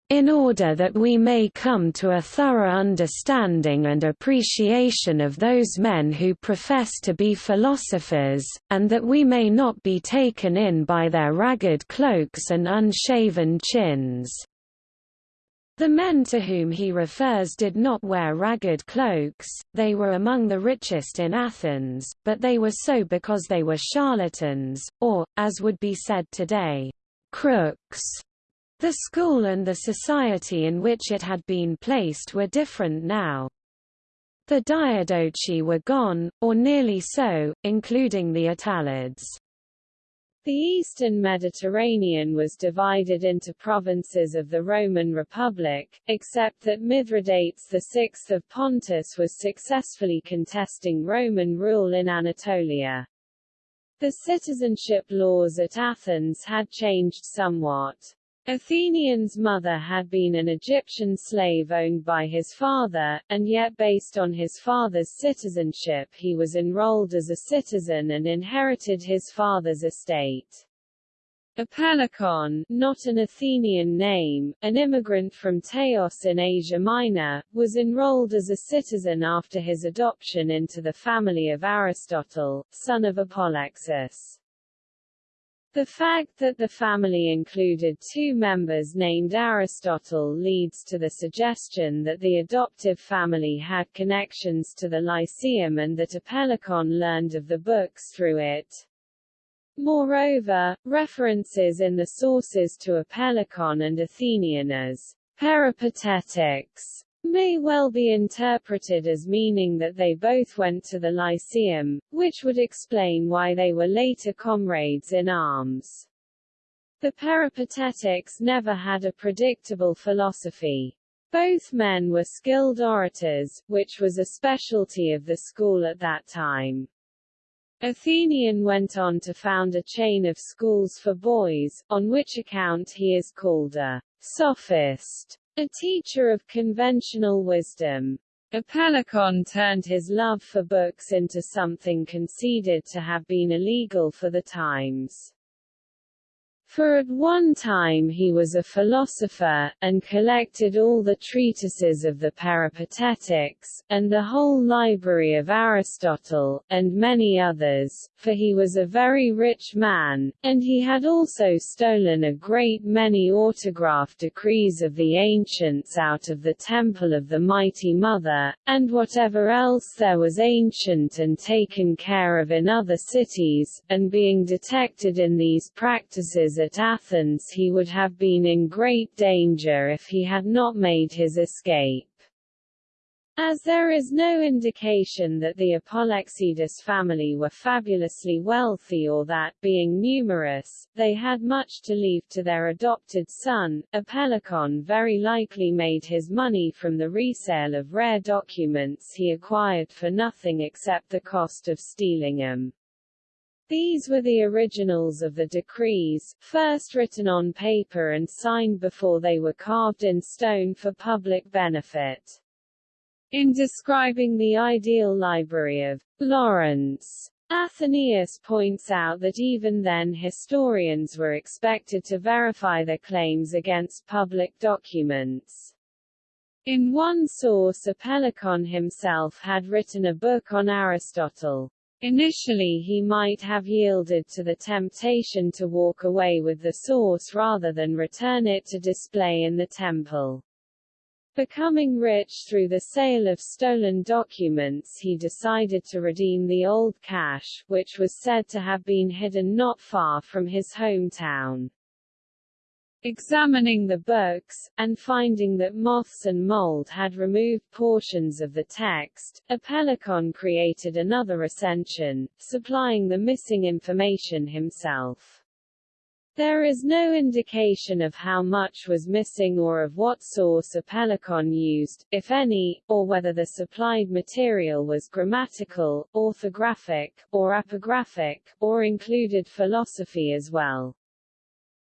in order that we may come to a thorough understanding and appreciation of those men who profess to be philosophers, and that we may not be taken in by their ragged cloaks and unshaven chins. The men to whom he refers did not wear ragged cloaks, they were among the richest in Athens, but they were so because they were charlatans, or, as would be said today, crooks. The school and the society in which it had been placed were different now. The Diadochi were gone, or nearly so, including the Attalids. The eastern Mediterranean was divided into provinces of the Roman Republic, except that Mithridates VI of Pontus was successfully contesting Roman rule in Anatolia. The citizenship laws at Athens had changed somewhat. Athenion's mother had been an Egyptian slave owned by his father, and yet based on his father's citizenship he was enrolled as a citizen and inherited his father's estate. Apellicon, not an Athenian name, an immigrant from Teos in Asia Minor, was enrolled as a citizen after his adoption into the family of Aristotle, son of Apollexis. The fact that the family included two members named Aristotle leads to the suggestion that the adoptive family had connections to the Lyceum and that Apellicon learned of the books through it. Moreover, references in the sources to Apellicon and Athenion as peripatetics may well be interpreted as meaning that they both went to the Lyceum, which would explain why they were later comrades in arms. The Peripatetics never had a predictable philosophy. Both men were skilled orators, which was a specialty of the school at that time. Athenion went on to found a chain of schools for boys, on which account he is called a sophist. A teacher of conventional wisdom. Apellicon turned his love for books into something conceded to have been illegal for the times. For at one time he was a philosopher, and collected all the treatises of the Peripatetics, and the whole library of Aristotle, and many others, for he was a very rich man, and he had also stolen a great many autograph decrees of the ancients out of the temple of the Mighty Mother, and whatever else there was ancient and taken care of in other cities, and being detected in these practices at Athens he would have been in great danger if he had not made his escape. As there is no indication that the Apolexidus family were fabulously wealthy or that, being numerous, they had much to leave to their adopted son, Apellicon very likely made his money from the resale of rare documents he acquired for nothing except the cost of stealing them. These were the originals of the decrees, first written on paper and signed before they were carved in stone for public benefit. In describing the ideal library of Lawrence, Athenaeus points out that even then historians were expected to verify their claims against public documents. In one source Apellicon himself had written a book on Aristotle. Initially he might have yielded to the temptation to walk away with the source rather than return it to display in the temple. Becoming rich through the sale of stolen documents he decided to redeem the old cache, which was said to have been hidden not far from his hometown. Examining the books, and finding that moths and mold had removed portions of the text, Apellicon created another recension, supplying the missing information himself. There is no indication of how much was missing or of what source Apellicon used, if any, or whether the supplied material was grammatical, orthographic, or epigraphic, or included philosophy as well.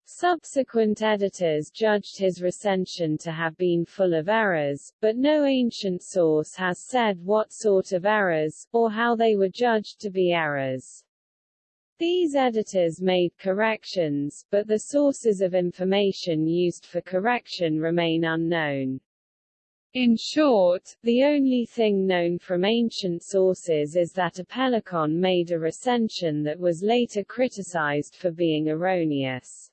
Subsequent editors judged his recension to have been full of errors, but no ancient source has said what sort of errors, or how they were judged to be errors. These editors made corrections, but the sources of information used for correction remain unknown. In short, the only thing known from ancient sources is that Apellicon made a recension that was later criticized for being erroneous.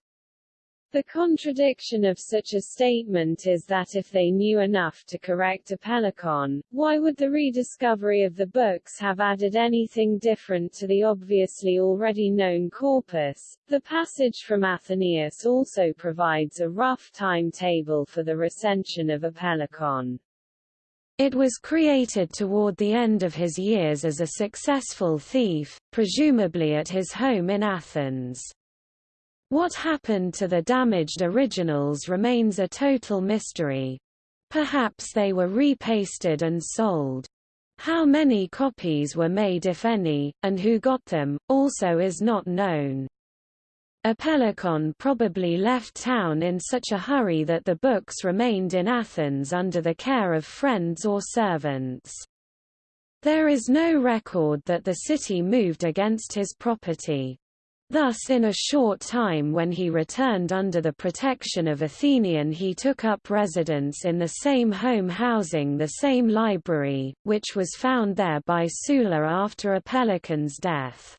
The contradiction of such a statement is that if they knew enough to correct a Apellicon, why would the rediscovery of the books have added anything different to the obviously already known corpus? The passage from Athenaeus also provides a rough timetable for the recension of a Apellicon. It was created toward the end of his years as a successful thief, presumably at his home in Athens. What happened to the damaged originals remains a total mystery. Perhaps they were repasted and sold. How many copies were made if any, and who got them, also is not known. Apellicon probably left town in such a hurry that the books remained in Athens under the care of friends or servants. There is no record that the city moved against his property. Thus in a short time when he returned under the protection of Athenion he took up residence in the same home housing the same library, which was found there by Sulla after Apellicon's death.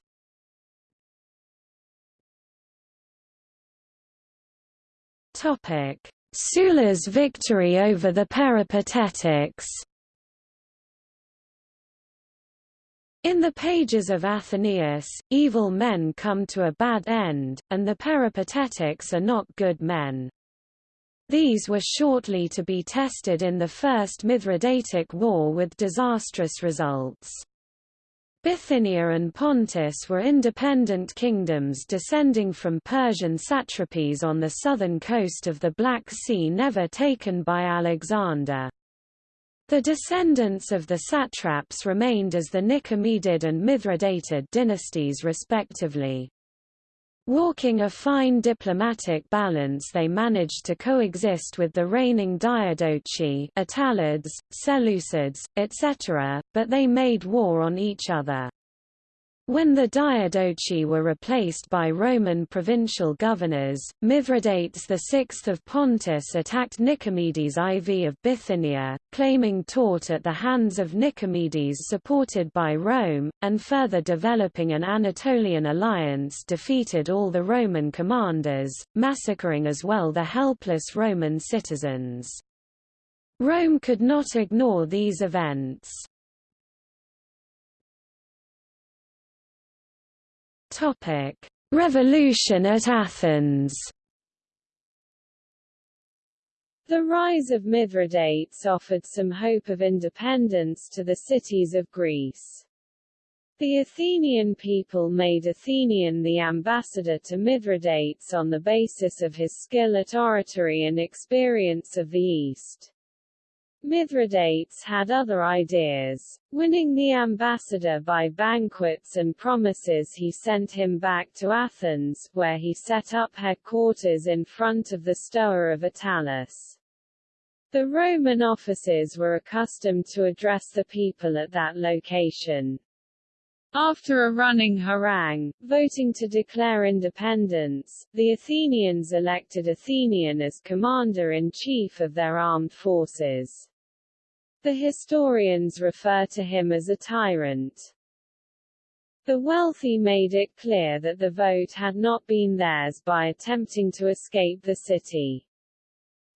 Sulla's victory over the Peripatetics In the pages of Athenaeus, evil men come to a bad end, and the Peripatetics are not good men. These were shortly to be tested in the First Mithridatic War with disastrous results. Bithynia and Pontus were independent kingdoms descending from Persian satrapies on the southern coast of the Black Sea never taken by Alexander. The descendants of the satraps remained as the Nicomedeid and Mithridatid dynasties respectively. Walking a fine diplomatic balance they managed to coexist with the reigning Diadochi Attalids, Seleucids, etc., but they made war on each other. When the Diadochi were replaced by Roman provincial governors, Mithridates VI of Pontus attacked Nicomedes IV of Bithynia, claiming taught at the hands of Nicomedes supported by Rome, and further developing an Anatolian alliance defeated all the Roman commanders, massacring as well the helpless Roman citizens. Rome could not ignore these events. Topic: Revolution at Athens. The rise of Mithridates offered some hope of independence to the cities of Greece. The Athenian people made Athenion the ambassador to Mithridates on the basis of his skill at oratory and experience of the East. Mithridates had other ideas. Winning the ambassador by banquets and promises he sent him back to Athens, where he set up headquarters in front of the Stoa of Attalus. The Roman officers were accustomed to address the people at that location. After a running harangue, voting to declare independence, the Athenians elected Athenion as commander-in-chief of their armed forces. The historians refer to him as a tyrant. The wealthy made it clear that the vote had not been theirs by attempting to escape the city.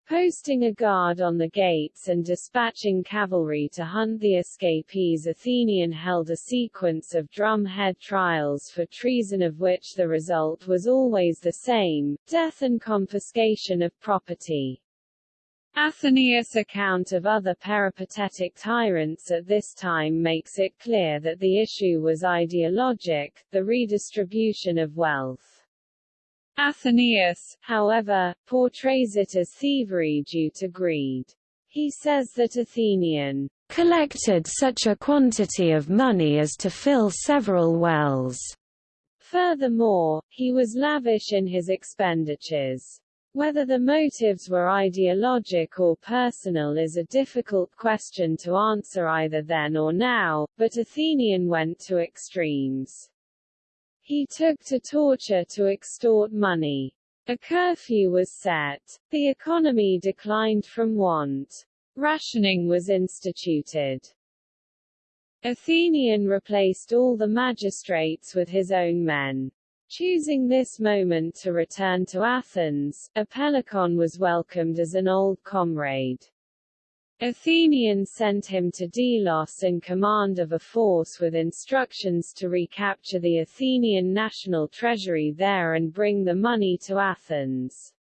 Posting a guard on the gates and dispatching cavalry to hunt the escapees Athenion held a sequence of drumhead trials for treason of which the result was always the same, death and confiscation of property. Athenaeus' account of other peripatetic tyrants at this time makes it clear that the issue was ideologic, the redistribution of wealth. Athenaeus, however, portrays it as thievery due to greed. He says that Athenion collected such a quantity of money as to fill several wells. Furthermore, he was lavish in his expenditures. Whether the motives were ideologic or personal is a difficult question to answer either then or now, but Athenion went to extremes. He took to torture to extort money. A curfew was set. The economy declined from want. Rationing was instituted. Athenion replaced all the magistrates with his own men. Choosing this moment to return to Athens, Apellicon was welcomed as an old comrade. Athenians sent him to Delos in command of a force with instructions to recapture the Athenian national treasury there and bring the money to Athens.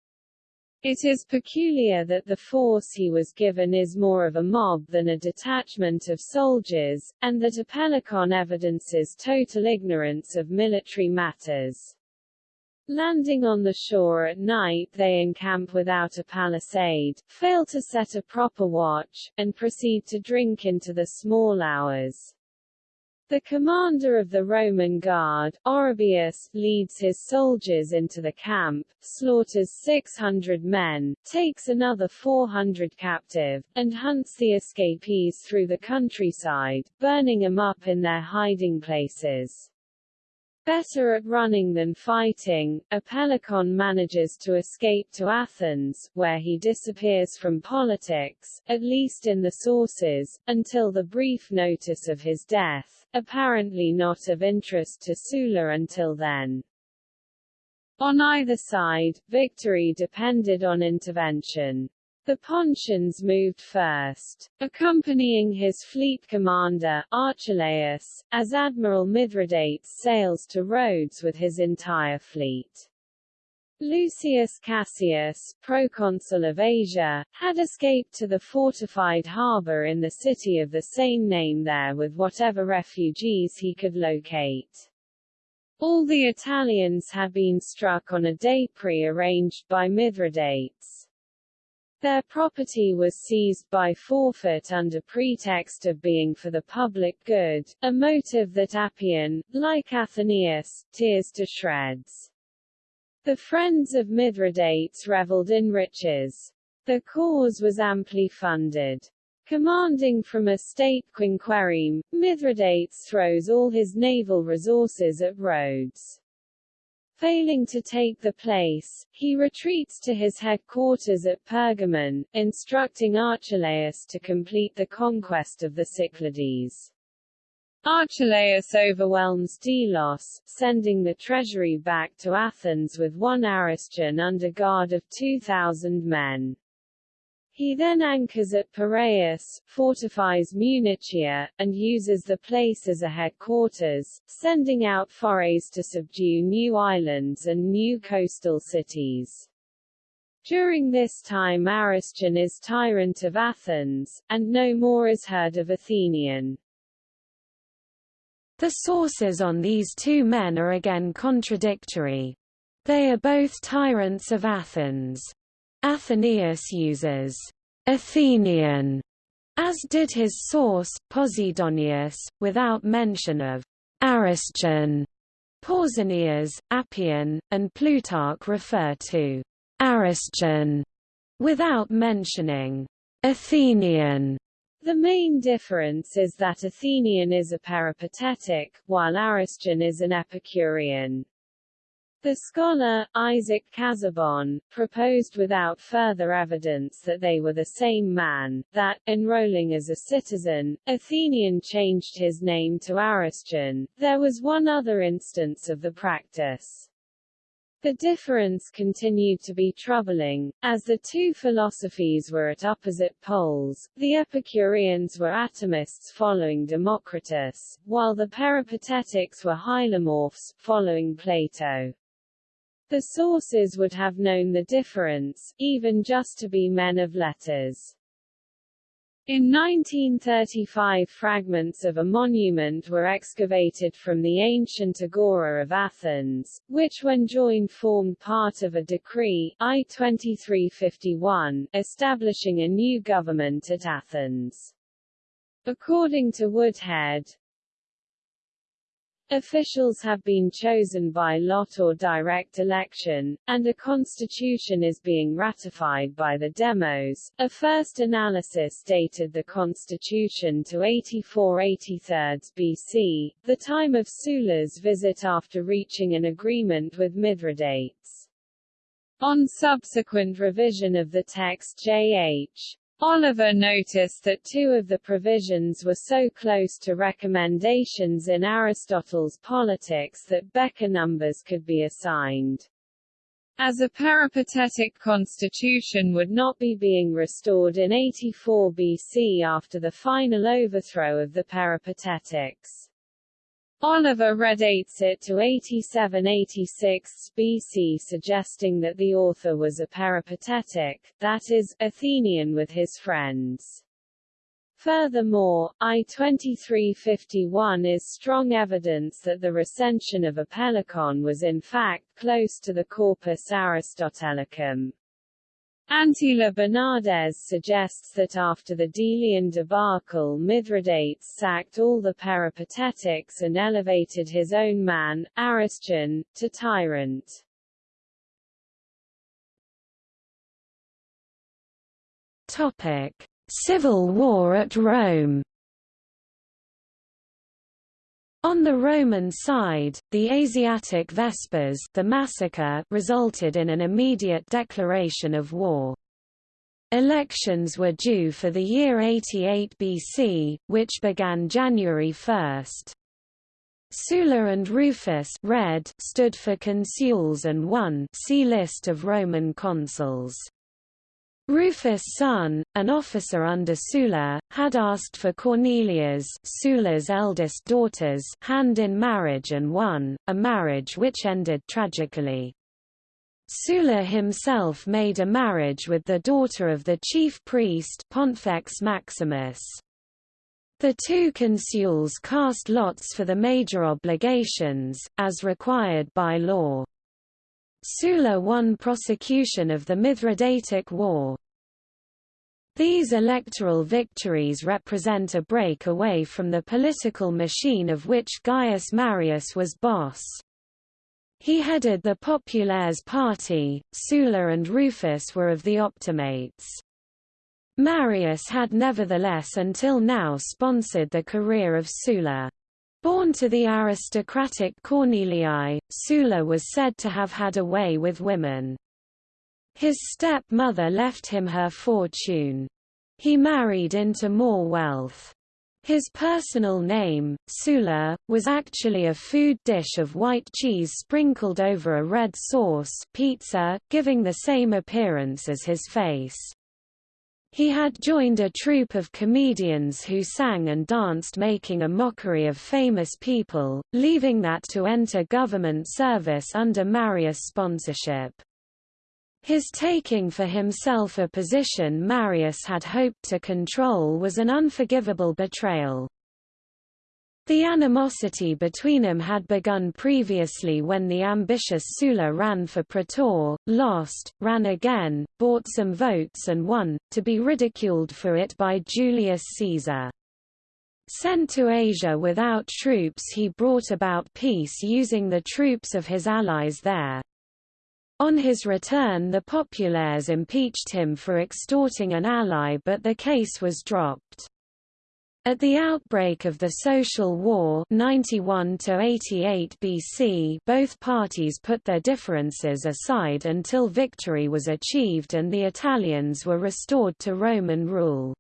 It is peculiar that the force he was given is more of a mob than a detachment of soldiers, and that Apellicon evidences total ignorance of military matters. Landing on the shore at night they encamp without a palisade, fail to set a proper watch, and proceed to drink into the small hours. The commander of the Roman guard, Orobius, leads his soldiers into the camp, slaughters 600 men, takes another 400 captive, and hunts the escapees through the countryside, burning them up in their hiding places. Better at running than fighting, Apellicon manages to escape to Athens, where he disappears from politics, at least in the sources, until the brief notice of his death, apparently not of interest to Sulla until then. On either side, victory depended on intervention. The Pontians moved first, accompanying his fleet commander, Archelaus, as Admiral Mithridates sails to Rhodes with his entire fleet. Lucius Cassius, proconsul of Asia, had escaped to the fortified harbour in the city of the same name there with whatever refugees he could locate. All the Italians had been struck on a day pre-arranged by Mithridates. Their property was seized by forfeit under pretext of being for the public good, a motive that Appian, like Athenaeus, tears to shreds. The friends of Mithridates reveled in riches. The cause was amply funded. Commanding from a state quinquereme, Mithridates throws all his naval resources at Rhodes. Failing to take the place, he retreats to his headquarters at Pergamon, instructing Archelaus to complete the conquest of the Cyclades. Archelaus overwhelms Delos, sending the treasury back to Athens with one Ariston under guard of 2,000 men. He then anchors at Piraeus, fortifies Munichia, and uses the place as a headquarters, sending out forays to subdue new islands and new coastal cities. During this time Ariston is tyrant of Athens, and no more is heard of Athenion. The sources on these two men are again contradictory. They are both tyrants of Athens. Athenaeus uses Athenion, as did his source, Posidonius, without mention of Ariston. Pausanias, Appian, and Plutarch refer to Ariston without mentioning Athenion. The main difference is that Athenion is a peripatetic, while Ariston is an Epicurean. The scholar, Isaac Casaubon, proposed without further evidence that they were the same man, that, enrolling as a citizen, Athenion changed his name to Ariston. There was one other instance of the practice. The difference continued to be troubling, as the two philosophies were at opposite poles. The Epicureans were atomists following Democritus, while the Peripatetics were hylomorphs, following Plato. The sources would have known the difference, even just to be men of letters. In 1935 fragments of a monument were excavated from the ancient Agora of Athens, which when joined formed part of a decree I-2351, establishing a new government at Athens. According to Woodhead, Officials have been chosen by lot or direct election, and a constitution is being ratified by the demos. A first analysis dated the constitution to 84-83 BC, the time of Sulla's visit after reaching an agreement with Mithridates. On subsequent revision of the text J.H. Oliver noticed that two of the provisions were so close to recommendations in Aristotle's Politics that Bekker numbers could be assigned. As a peripatetic constitution would not be being restored in 84 BC after the final overthrow of the peripatetics. Oliver redates it to 87–86 BC suggesting that the author was a peripatetic, that is, Athenion with his friends. Furthermore, I-2351 is strong evidence that the recension of Apellicon was in fact close to the Corpus Aristotelicum. Antela Bernárdez suggests that after the Delian debacle Mithridates sacked all the peripatetics and elevated his own man, Aristion, to tyrant. Topic. Civil war at Rome On the Roman side, the Asiatic Vespers the massacre resulted in an immediate declaration of war. Elections were due for the year 88 BC, which began January 1. Sulla and Rufus red stood for consuls and won see list of Roman consuls. Rufus' son, an officer under Sulla, had asked for Cornelia's Sulla's eldest daughter's hand in marriage and won, a marriage which ended tragically. Sulla himself made a marriage with the daughter of the chief priest Pontifex Maximus. The two consuls cast lots for the major obligations, as required by law. Sulla won prosecution of the Mithridatic War. These electoral victories represent a break away from the political machine of which Gaius Marius was boss. He headed the Populares party, Sulla and Rufus were of the Optimates. Marius had nevertheless until now sponsored the career of Sulla. Born to the aristocratic Cornelii, Sulla was said to have had a way with women. His stepmother left him her fortune. He married into more wealth. His personal name, Sulla, was actually a food dish of white cheese sprinkled over a red sauce pizza, giving the same appearance as his face. He had joined a troupe of comedians who sang and danced making a mockery of famous people, leaving that to enter government service under Marius' sponsorship. His taking for himself a position Marius had hoped to control was an unforgivable betrayal. The animosity between them had begun previously when the ambitious Sulla ran for praetor, lost, ran again, bought some votes and won, to be ridiculed for it by Julius Caesar. Sent to Asia without troops he brought about peace using the troops of his allies there. On his return the populares impeached him for extorting an ally but the case was dropped. At the outbreak of the Social War 91 88 BC, both parties put their differences aside until victory was achieved and the Italians were restored to Roman rule.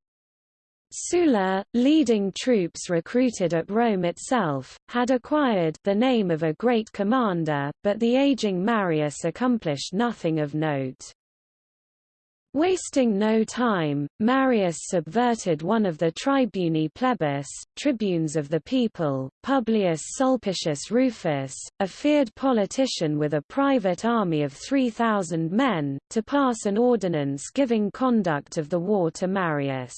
Sulla, leading troops recruited at Rome itself, had acquired the name of a great commander, but the aging Marius accomplished nothing of note. Wasting no time, Marius subverted one of the tribuni plebis, tribunes of the people, Publius Sulpicius Rufus, a feared politician with a private army of 3,000 men, to pass an ordinance giving conduct of the war to Marius.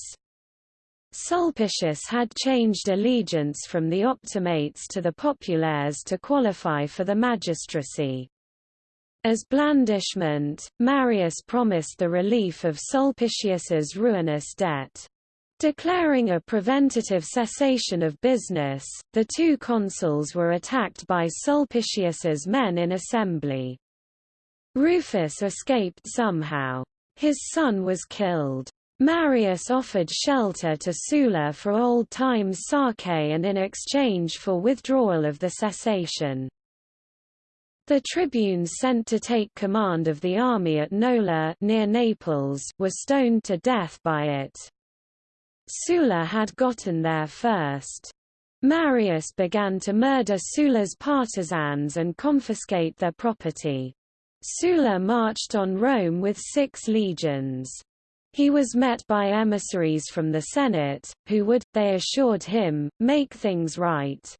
Sulpicius had changed allegiance from the Optimates to the Populares to qualify for the magistracy. As blandishment, Marius promised the relief of Sulpicius's ruinous debt. Declaring a preventative cessation of business, the two consuls were attacked by Sulpicius's men in assembly. Rufus escaped somehow. His son was killed. Marius offered shelter to Sulla for old times sake and in exchange for withdrawal of the cessation. The tribunes sent to take command of the army at Nola near Naples were stoned to death by it. Sulla had gotten there first. Marius began to murder Sulla's partisans and confiscate their property. Sulla marched on Rome with six legions. He was met by emissaries from the Senate, who would, they assured him, make things right.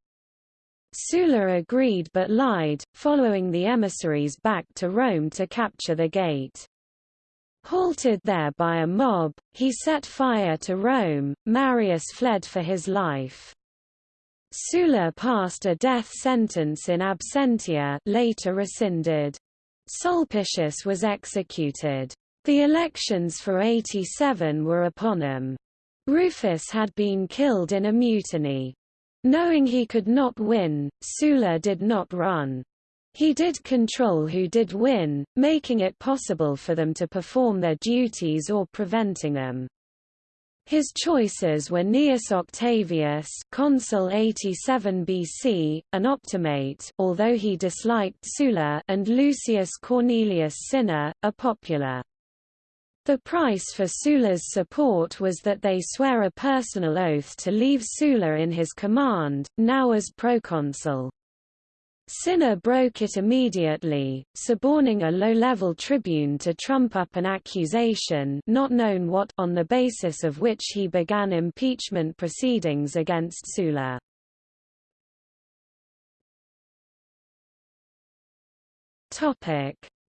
Sulla agreed but lied, following the emissaries back to Rome to capture the gate. Halted there by a mob, he set fire to Rome, Marius fled for his life. Sulla passed a death sentence in absentia later rescinded. Sulpicius was executed. The elections for 87 were upon him. Rufus had been killed in a mutiny. Knowing he could not win, Sulla did not run. He did control who did win, making it possible for them to perform their duties or preventing them. His choices were Gnaeus Octavius, consul 87 BC, an optimate, although he disliked Sulla, and Lucius Cornelius Cinna, a popular. The price for Sulla's support was that they swear a personal oath to leave Sulla in his command, now as proconsul. Cinna broke it immediately, suborning a low-level tribune to trump up an accusation not known what on the basis of which he began impeachment proceedings against Sulla.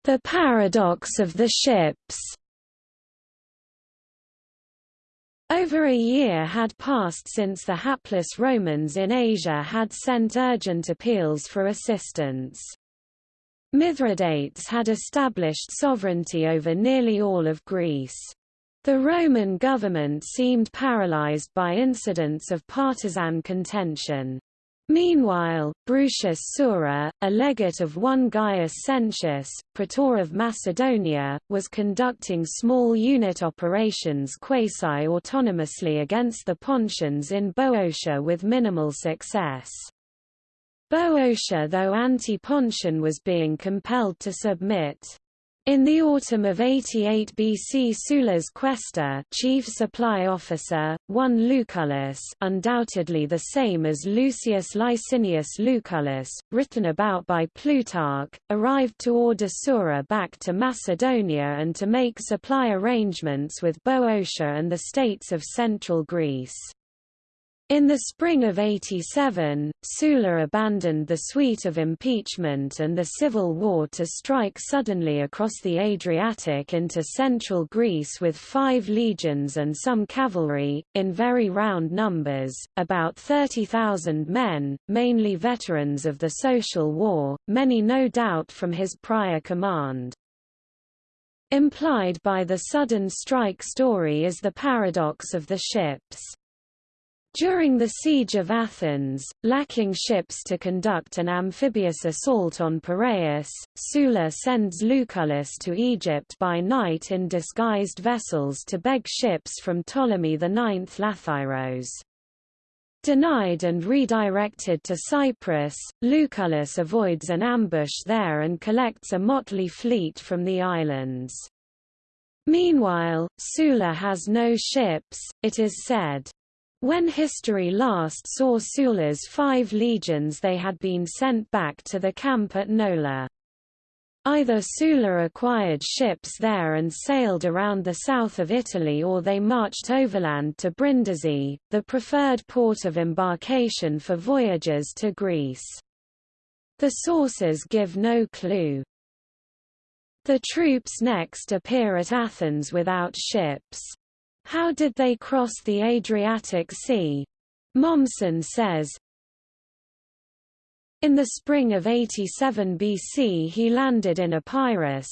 The paradox of the ships Over a year had passed since the hapless Romans in Asia had sent urgent appeals for assistance. Mithridates had established sovereignty over nearly all of Greece. The Roman government seemed paralyzed by incidents of partisan contention. Meanwhile, Brutius Sura, a legate of one Gaius Sentius, praetor of Macedonia, was conducting small unit operations quasi-autonomously against the Pontians in Boeotia with minimal success. Boeotia though anti-Pontian was being compelled to submit. In the autumn of 88 BC Sulla's quaestor chief supply officer, one Lucullus undoubtedly the same as Lucius Licinius Lucullus, written about by Plutarch, arrived to order Sura back to Macedonia and to make supply arrangements with Boeotia and the states of central Greece. In the spring of 87, Sulla abandoned the suite of impeachment and the civil war to strike suddenly across the Adriatic into central Greece with five legions and some cavalry, in very round numbers, about 30,000 men, mainly veterans of the social war, many no doubt from his prior command. Implied by the sudden strike story is the paradox of the ships. During the Siege of Athens, lacking ships to conduct an amphibious assault on Piraeus, Sulla sends Lucullus to Egypt by night in disguised vessels to beg ships from Ptolemy IX Lathyrus. Denied and redirected to Cyprus, Lucullus avoids an ambush there and collects a motley fleet from the islands. Meanwhile, Sulla has no ships, it is said. When history last saw Sulla's five legions they had been sent back to the camp at Nola. Either Sulla acquired ships there and sailed around the south of Italy or they marched overland to Brindisi, the preferred port of embarkation for voyages to Greece. The sources give no clue. The troops next appear at Athens without ships. How did they cross the Adriatic Sea? Mommsen says, In the spring of 87 BC he landed in Epirus,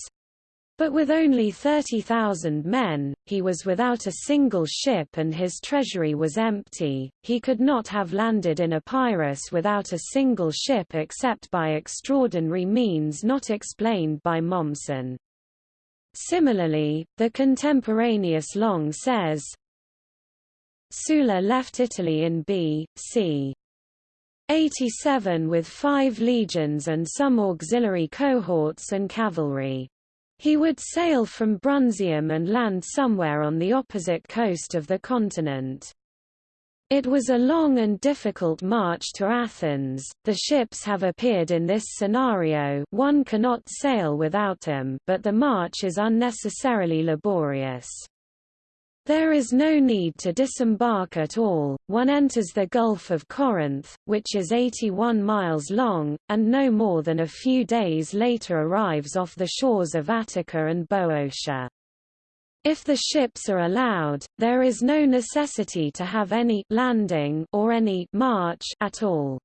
but with only 30,000 men, he was without a single ship and his treasury was empty. He could not have landed in Epirus without a single ship except by extraordinary means not explained by Mommsen. Similarly, the contemporaneous Long says, Sulla left Italy in B. c. 87 with five legions and some auxiliary cohorts and cavalry. He would sail from Brundisium and land somewhere on the opposite coast of the continent. It was a long and difficult march to Athens. The ships have appeared in this scenario one cannot sail without them but the march is unnecessarily laborious. There is no need to disembark at all, one enters the Gulf of Corinth, which is 81 miles long, and no more than a few days later arrives off the shores of Attica and Boeotia. If the ships are allowed, there is no necessity to have any landing or any march at all.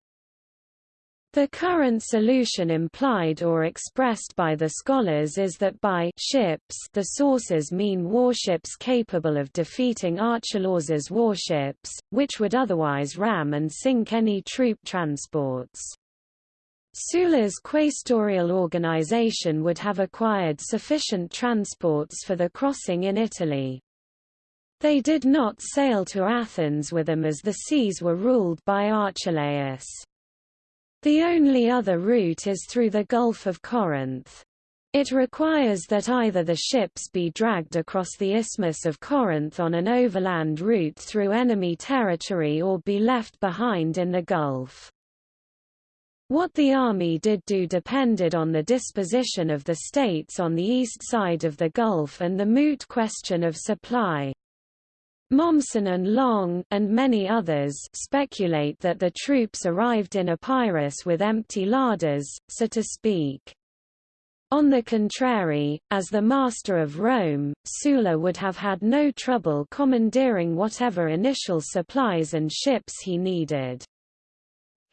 The current solution implied or expressed by the scholars is that by ships the sources mean warships capable of defeating Archelaus's warships, which would otherwise ram and sink any troop transports. Sulla's quaestorial organization would have acquired sufficient transports for the crossing in Italy. They did not sail to Athens with them as the seas were ruled by Archelaus. The only other route is through the Gulf of Corinth. It requires that either the ships be dragged across the Isthmus of Corinth on an overland route through enemy territory or be left behind in the Gulf. What the army did do depended on the disposition of the states on the east side of the Gulf and the moot question of supply. Mommsen and Long and many others speculate that the troops arrived in Epirus with empty larders, so to speak. On the contrary, as the master of Rome, Sulla would have had no trouble commandeering whatever initial supplies and ships he needed.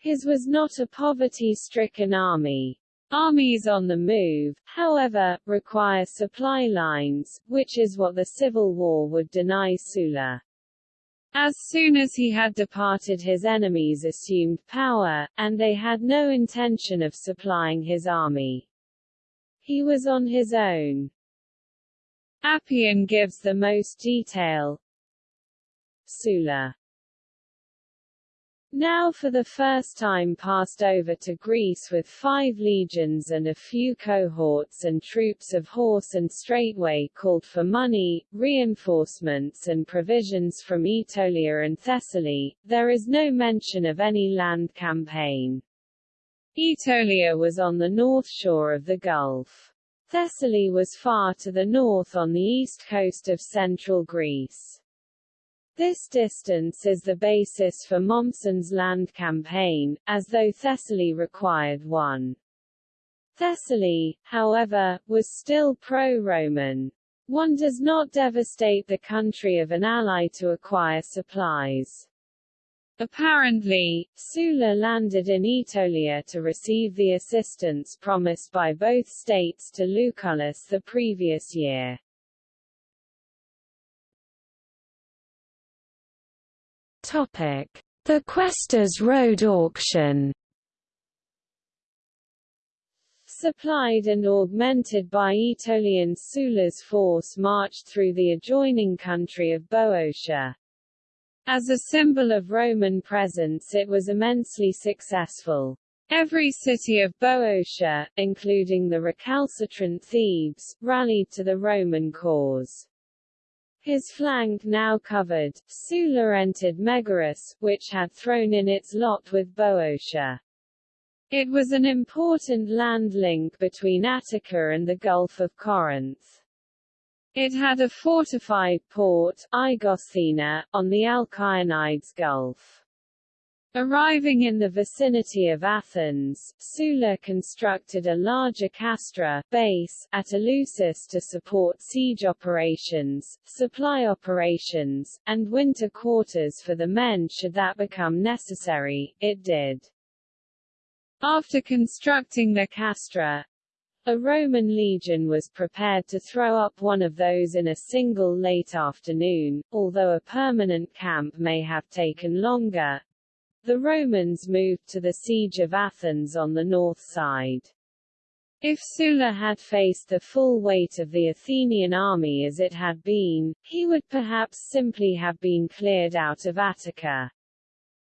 His was not a poverty-stricken army. Armies on the move, however, require supply lines, which is what the Civil War would deny Sulla. As soon as he had departed his enemies assumed power, and they had no intention of supplying his army. He was on his own. Appian gives the most detail. Sulla now for the first time passed over to Greece with five legions and a few cohorts and troops of horse and straightway called for money, reinforcements and provisions from Aetolia and Thessaly, there is no mention of any land campaign. Aetolia was on the north shore of the Gulf. Thessaly was far to the north on the east coast of central Greece. This distance is the basis for Mommsen's land campaign, as though Thessaly required one. Thessaly, however, was still pro-Roman. One does not devastate the country of an ally to acquire supplies. Apparently, Sulla landed in Aetolia to receive the assistance promised by both states to Lucullus the previous year. The Quaestors Road Auction Supplied and augmented by Aetolian Sulla's force marched through the adjoining country of Boeotia. As a symbol of Roman presence it was immensely successful. Every city of Boeotia, including the recalcitrant Thebes, rallied to the Roman cause. His flank now covered, Sulla entered Megaris, which had thrown in its lot with Boeotia. It was an important land link between Attica and the Gulf of Corinth. It had a fortified port, Aigosthena, on the Alkyonides Gulf. Arriving in the vicinity of Athens, Sulla constructed a larger castra base at Eleusis to support siege operations, supply operations, and winter quarters for the men should that become necessary, it did. After constructing the castra, a Roman legion was prepared to throw up one of those in a single late afternoon, although a permanent camp may have taken longer, the Romans moved to the siege of Athens on the north side. If Sulla had faced the full weight of the Athenian army as it had been, he would perhaps simply have been cleared out of Attica.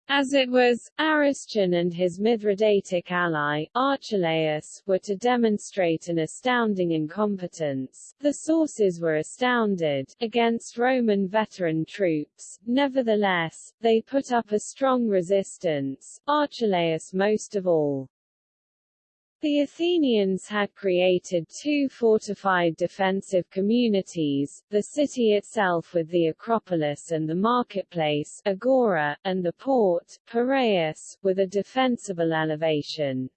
As it was, Aristion and his Mithridatic ally, Archelaus, were to demonstrate an astounding incompetence. The sources were astounded, against Roman veteran troops. Nevertheless, they put up a strong resistance, Archelaus most of all. The Athenians had created two fortified defensive communities, the city itself with the Acropolis and the marketplace Agora, and the port, Piraeus, with a defensible elevation.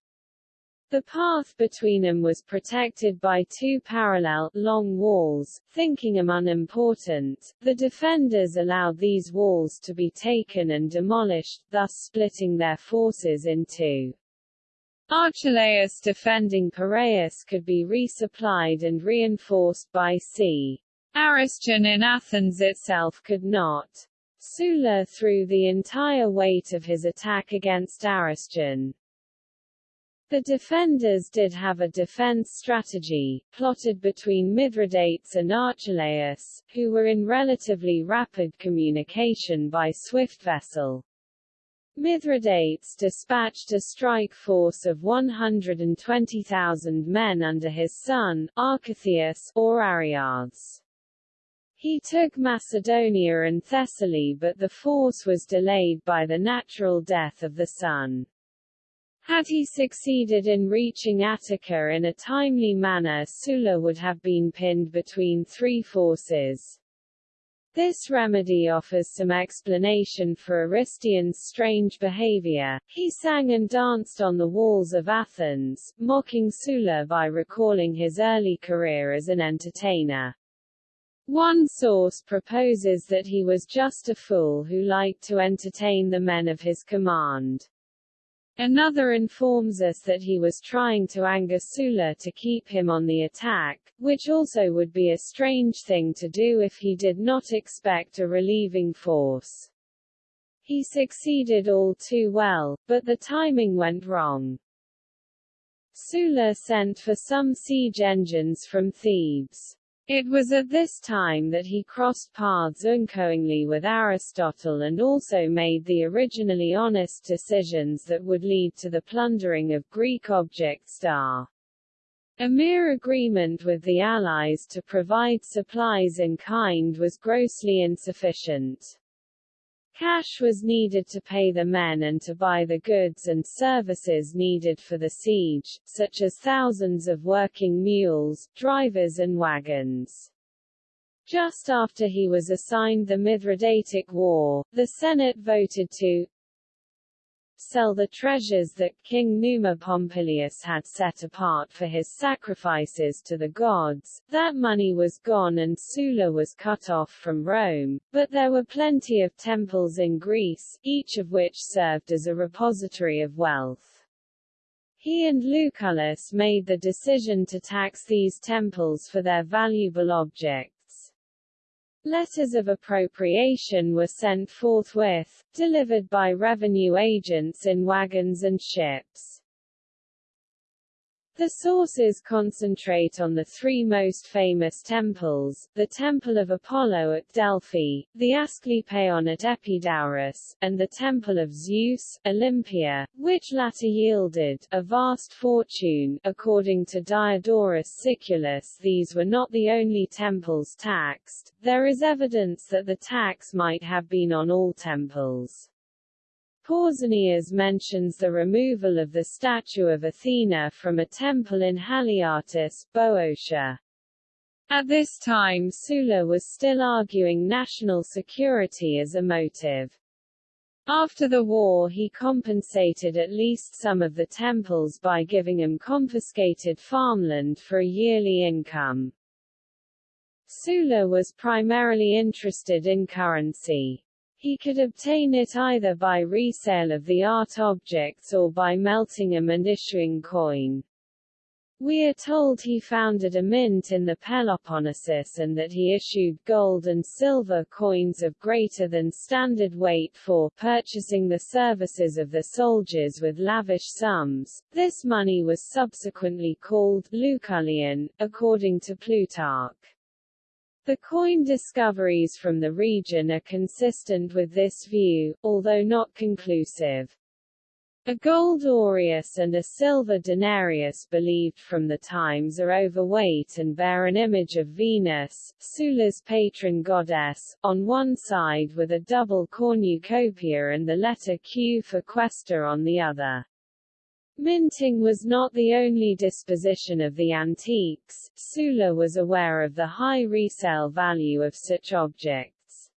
The path between them was protected by two parallel, long walls. Thinking them unimportant, the defenders allowed these walls to be taken and demolished, thus splitting their forces in two. Archelaus defending Piraeus could be resupplied and reinforced by c. Aristion in Athens itself could not. Sulla threw the entire weight of his attack against Aristion. The defenders did have a defense strategy, plotted between Mithridates and Archelaus, who were in relatively rapid communication by swift vessel. Mithridates dispatched a strike force of 120,000 men under his son, Arcathias, or Ariads. He took Macedonia and Thessaly but the force was delayed by the natural death of the son. Had he succeeded in reaching Attica in a timely manner Sulla would have been pinned between three forces. This remedy offers some explanation for Aristion's strange behavior. He sang and danced on the walls of Athens, mocking Sulla by recalling his early career as an entertainer. One source proposes that he was just a fool who liked to entertain the men of his command. Another informs us that he was trying to anger Sulla to keep him on the attack, which also would be a strange thing to do if he did not expect a relieving force. He succeeded all too well, but the timing went wrong. Sulla sent for some siege engines from Thebes. It was at this time that he crossed paths unknowingly with Aristotle and also made the originally honest decisions that would lead to the plundering of Greek objets d'art. A mere agreement with the Allies to provide supplies in kind was grossly insufficient. Cash was needed to pay the men and to buy the goods and services needed for the siege, such as thousands of working mules, drivers and wagons. Just after he was assigned the Mithridatic War, the Senate voted to sell the treasures that King Numa Pompilius had set apart for his sacrifices to the gods. That money was gone and Sulla was cut off from Rome, but there were plenty of temples in Greece, each of which served as a repository of wealth. He and Lucullus made the decision to tax these temples for their valuable objects. Letters of appropriation were sent forthwith, delivered by revenue agents in wagons and ships. The sources concentrate on the three most famous temples, the Temple of Apollo at Delphi, the Asclepion at Epidaurus, and the Temple of Zeus, Olympia, which latter yielded a vast fortune. According to Diodorus Siculus these were not the only temples taxed, there is evidence that the tax might have been on all temples. Pausanias mentions the removal of the statue of Athena from a temple in Haliartus, Boeotia. At this time Sulla was still arguing national security as a motive. After the war he compensated at least some of the temples by giving them confiscated farmland for a yearly income. Sulla was primarily interested in currency. He could obtain it either by resale of the art objects or by melting them and issuing coin. We are told he founded a mint in the Peloponnesus and that he issued gold and silver coins of greater than standard weight for purchasing the services of the soldiers with lavish sums. This money was subsequently called Lucullian, according to Plutarch. The coin discoveries from the region are consistent with this view, although not conclusive. A gold aureus and a silver denarius believed from the times are overweight and bear an image of Venus, Sulla's patron goddess, on one side with a double cornucopia and the letter Q for quaestor on the other. Minting was not the only disposition of the antiques, Sulla was aware of the high resale value of such objects.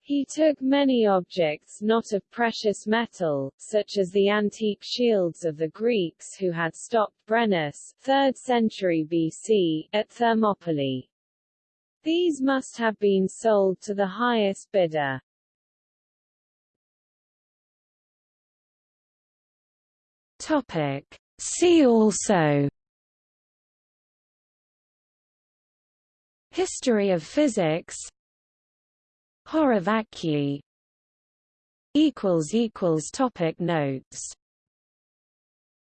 He took many objects not of precious metal, such as the antique shields of the Greeks who had stopped Brennus 3rd century BC, at Thermopylae. These must have been sold to the highest bidder. Topic. See also History of physics equals topic notes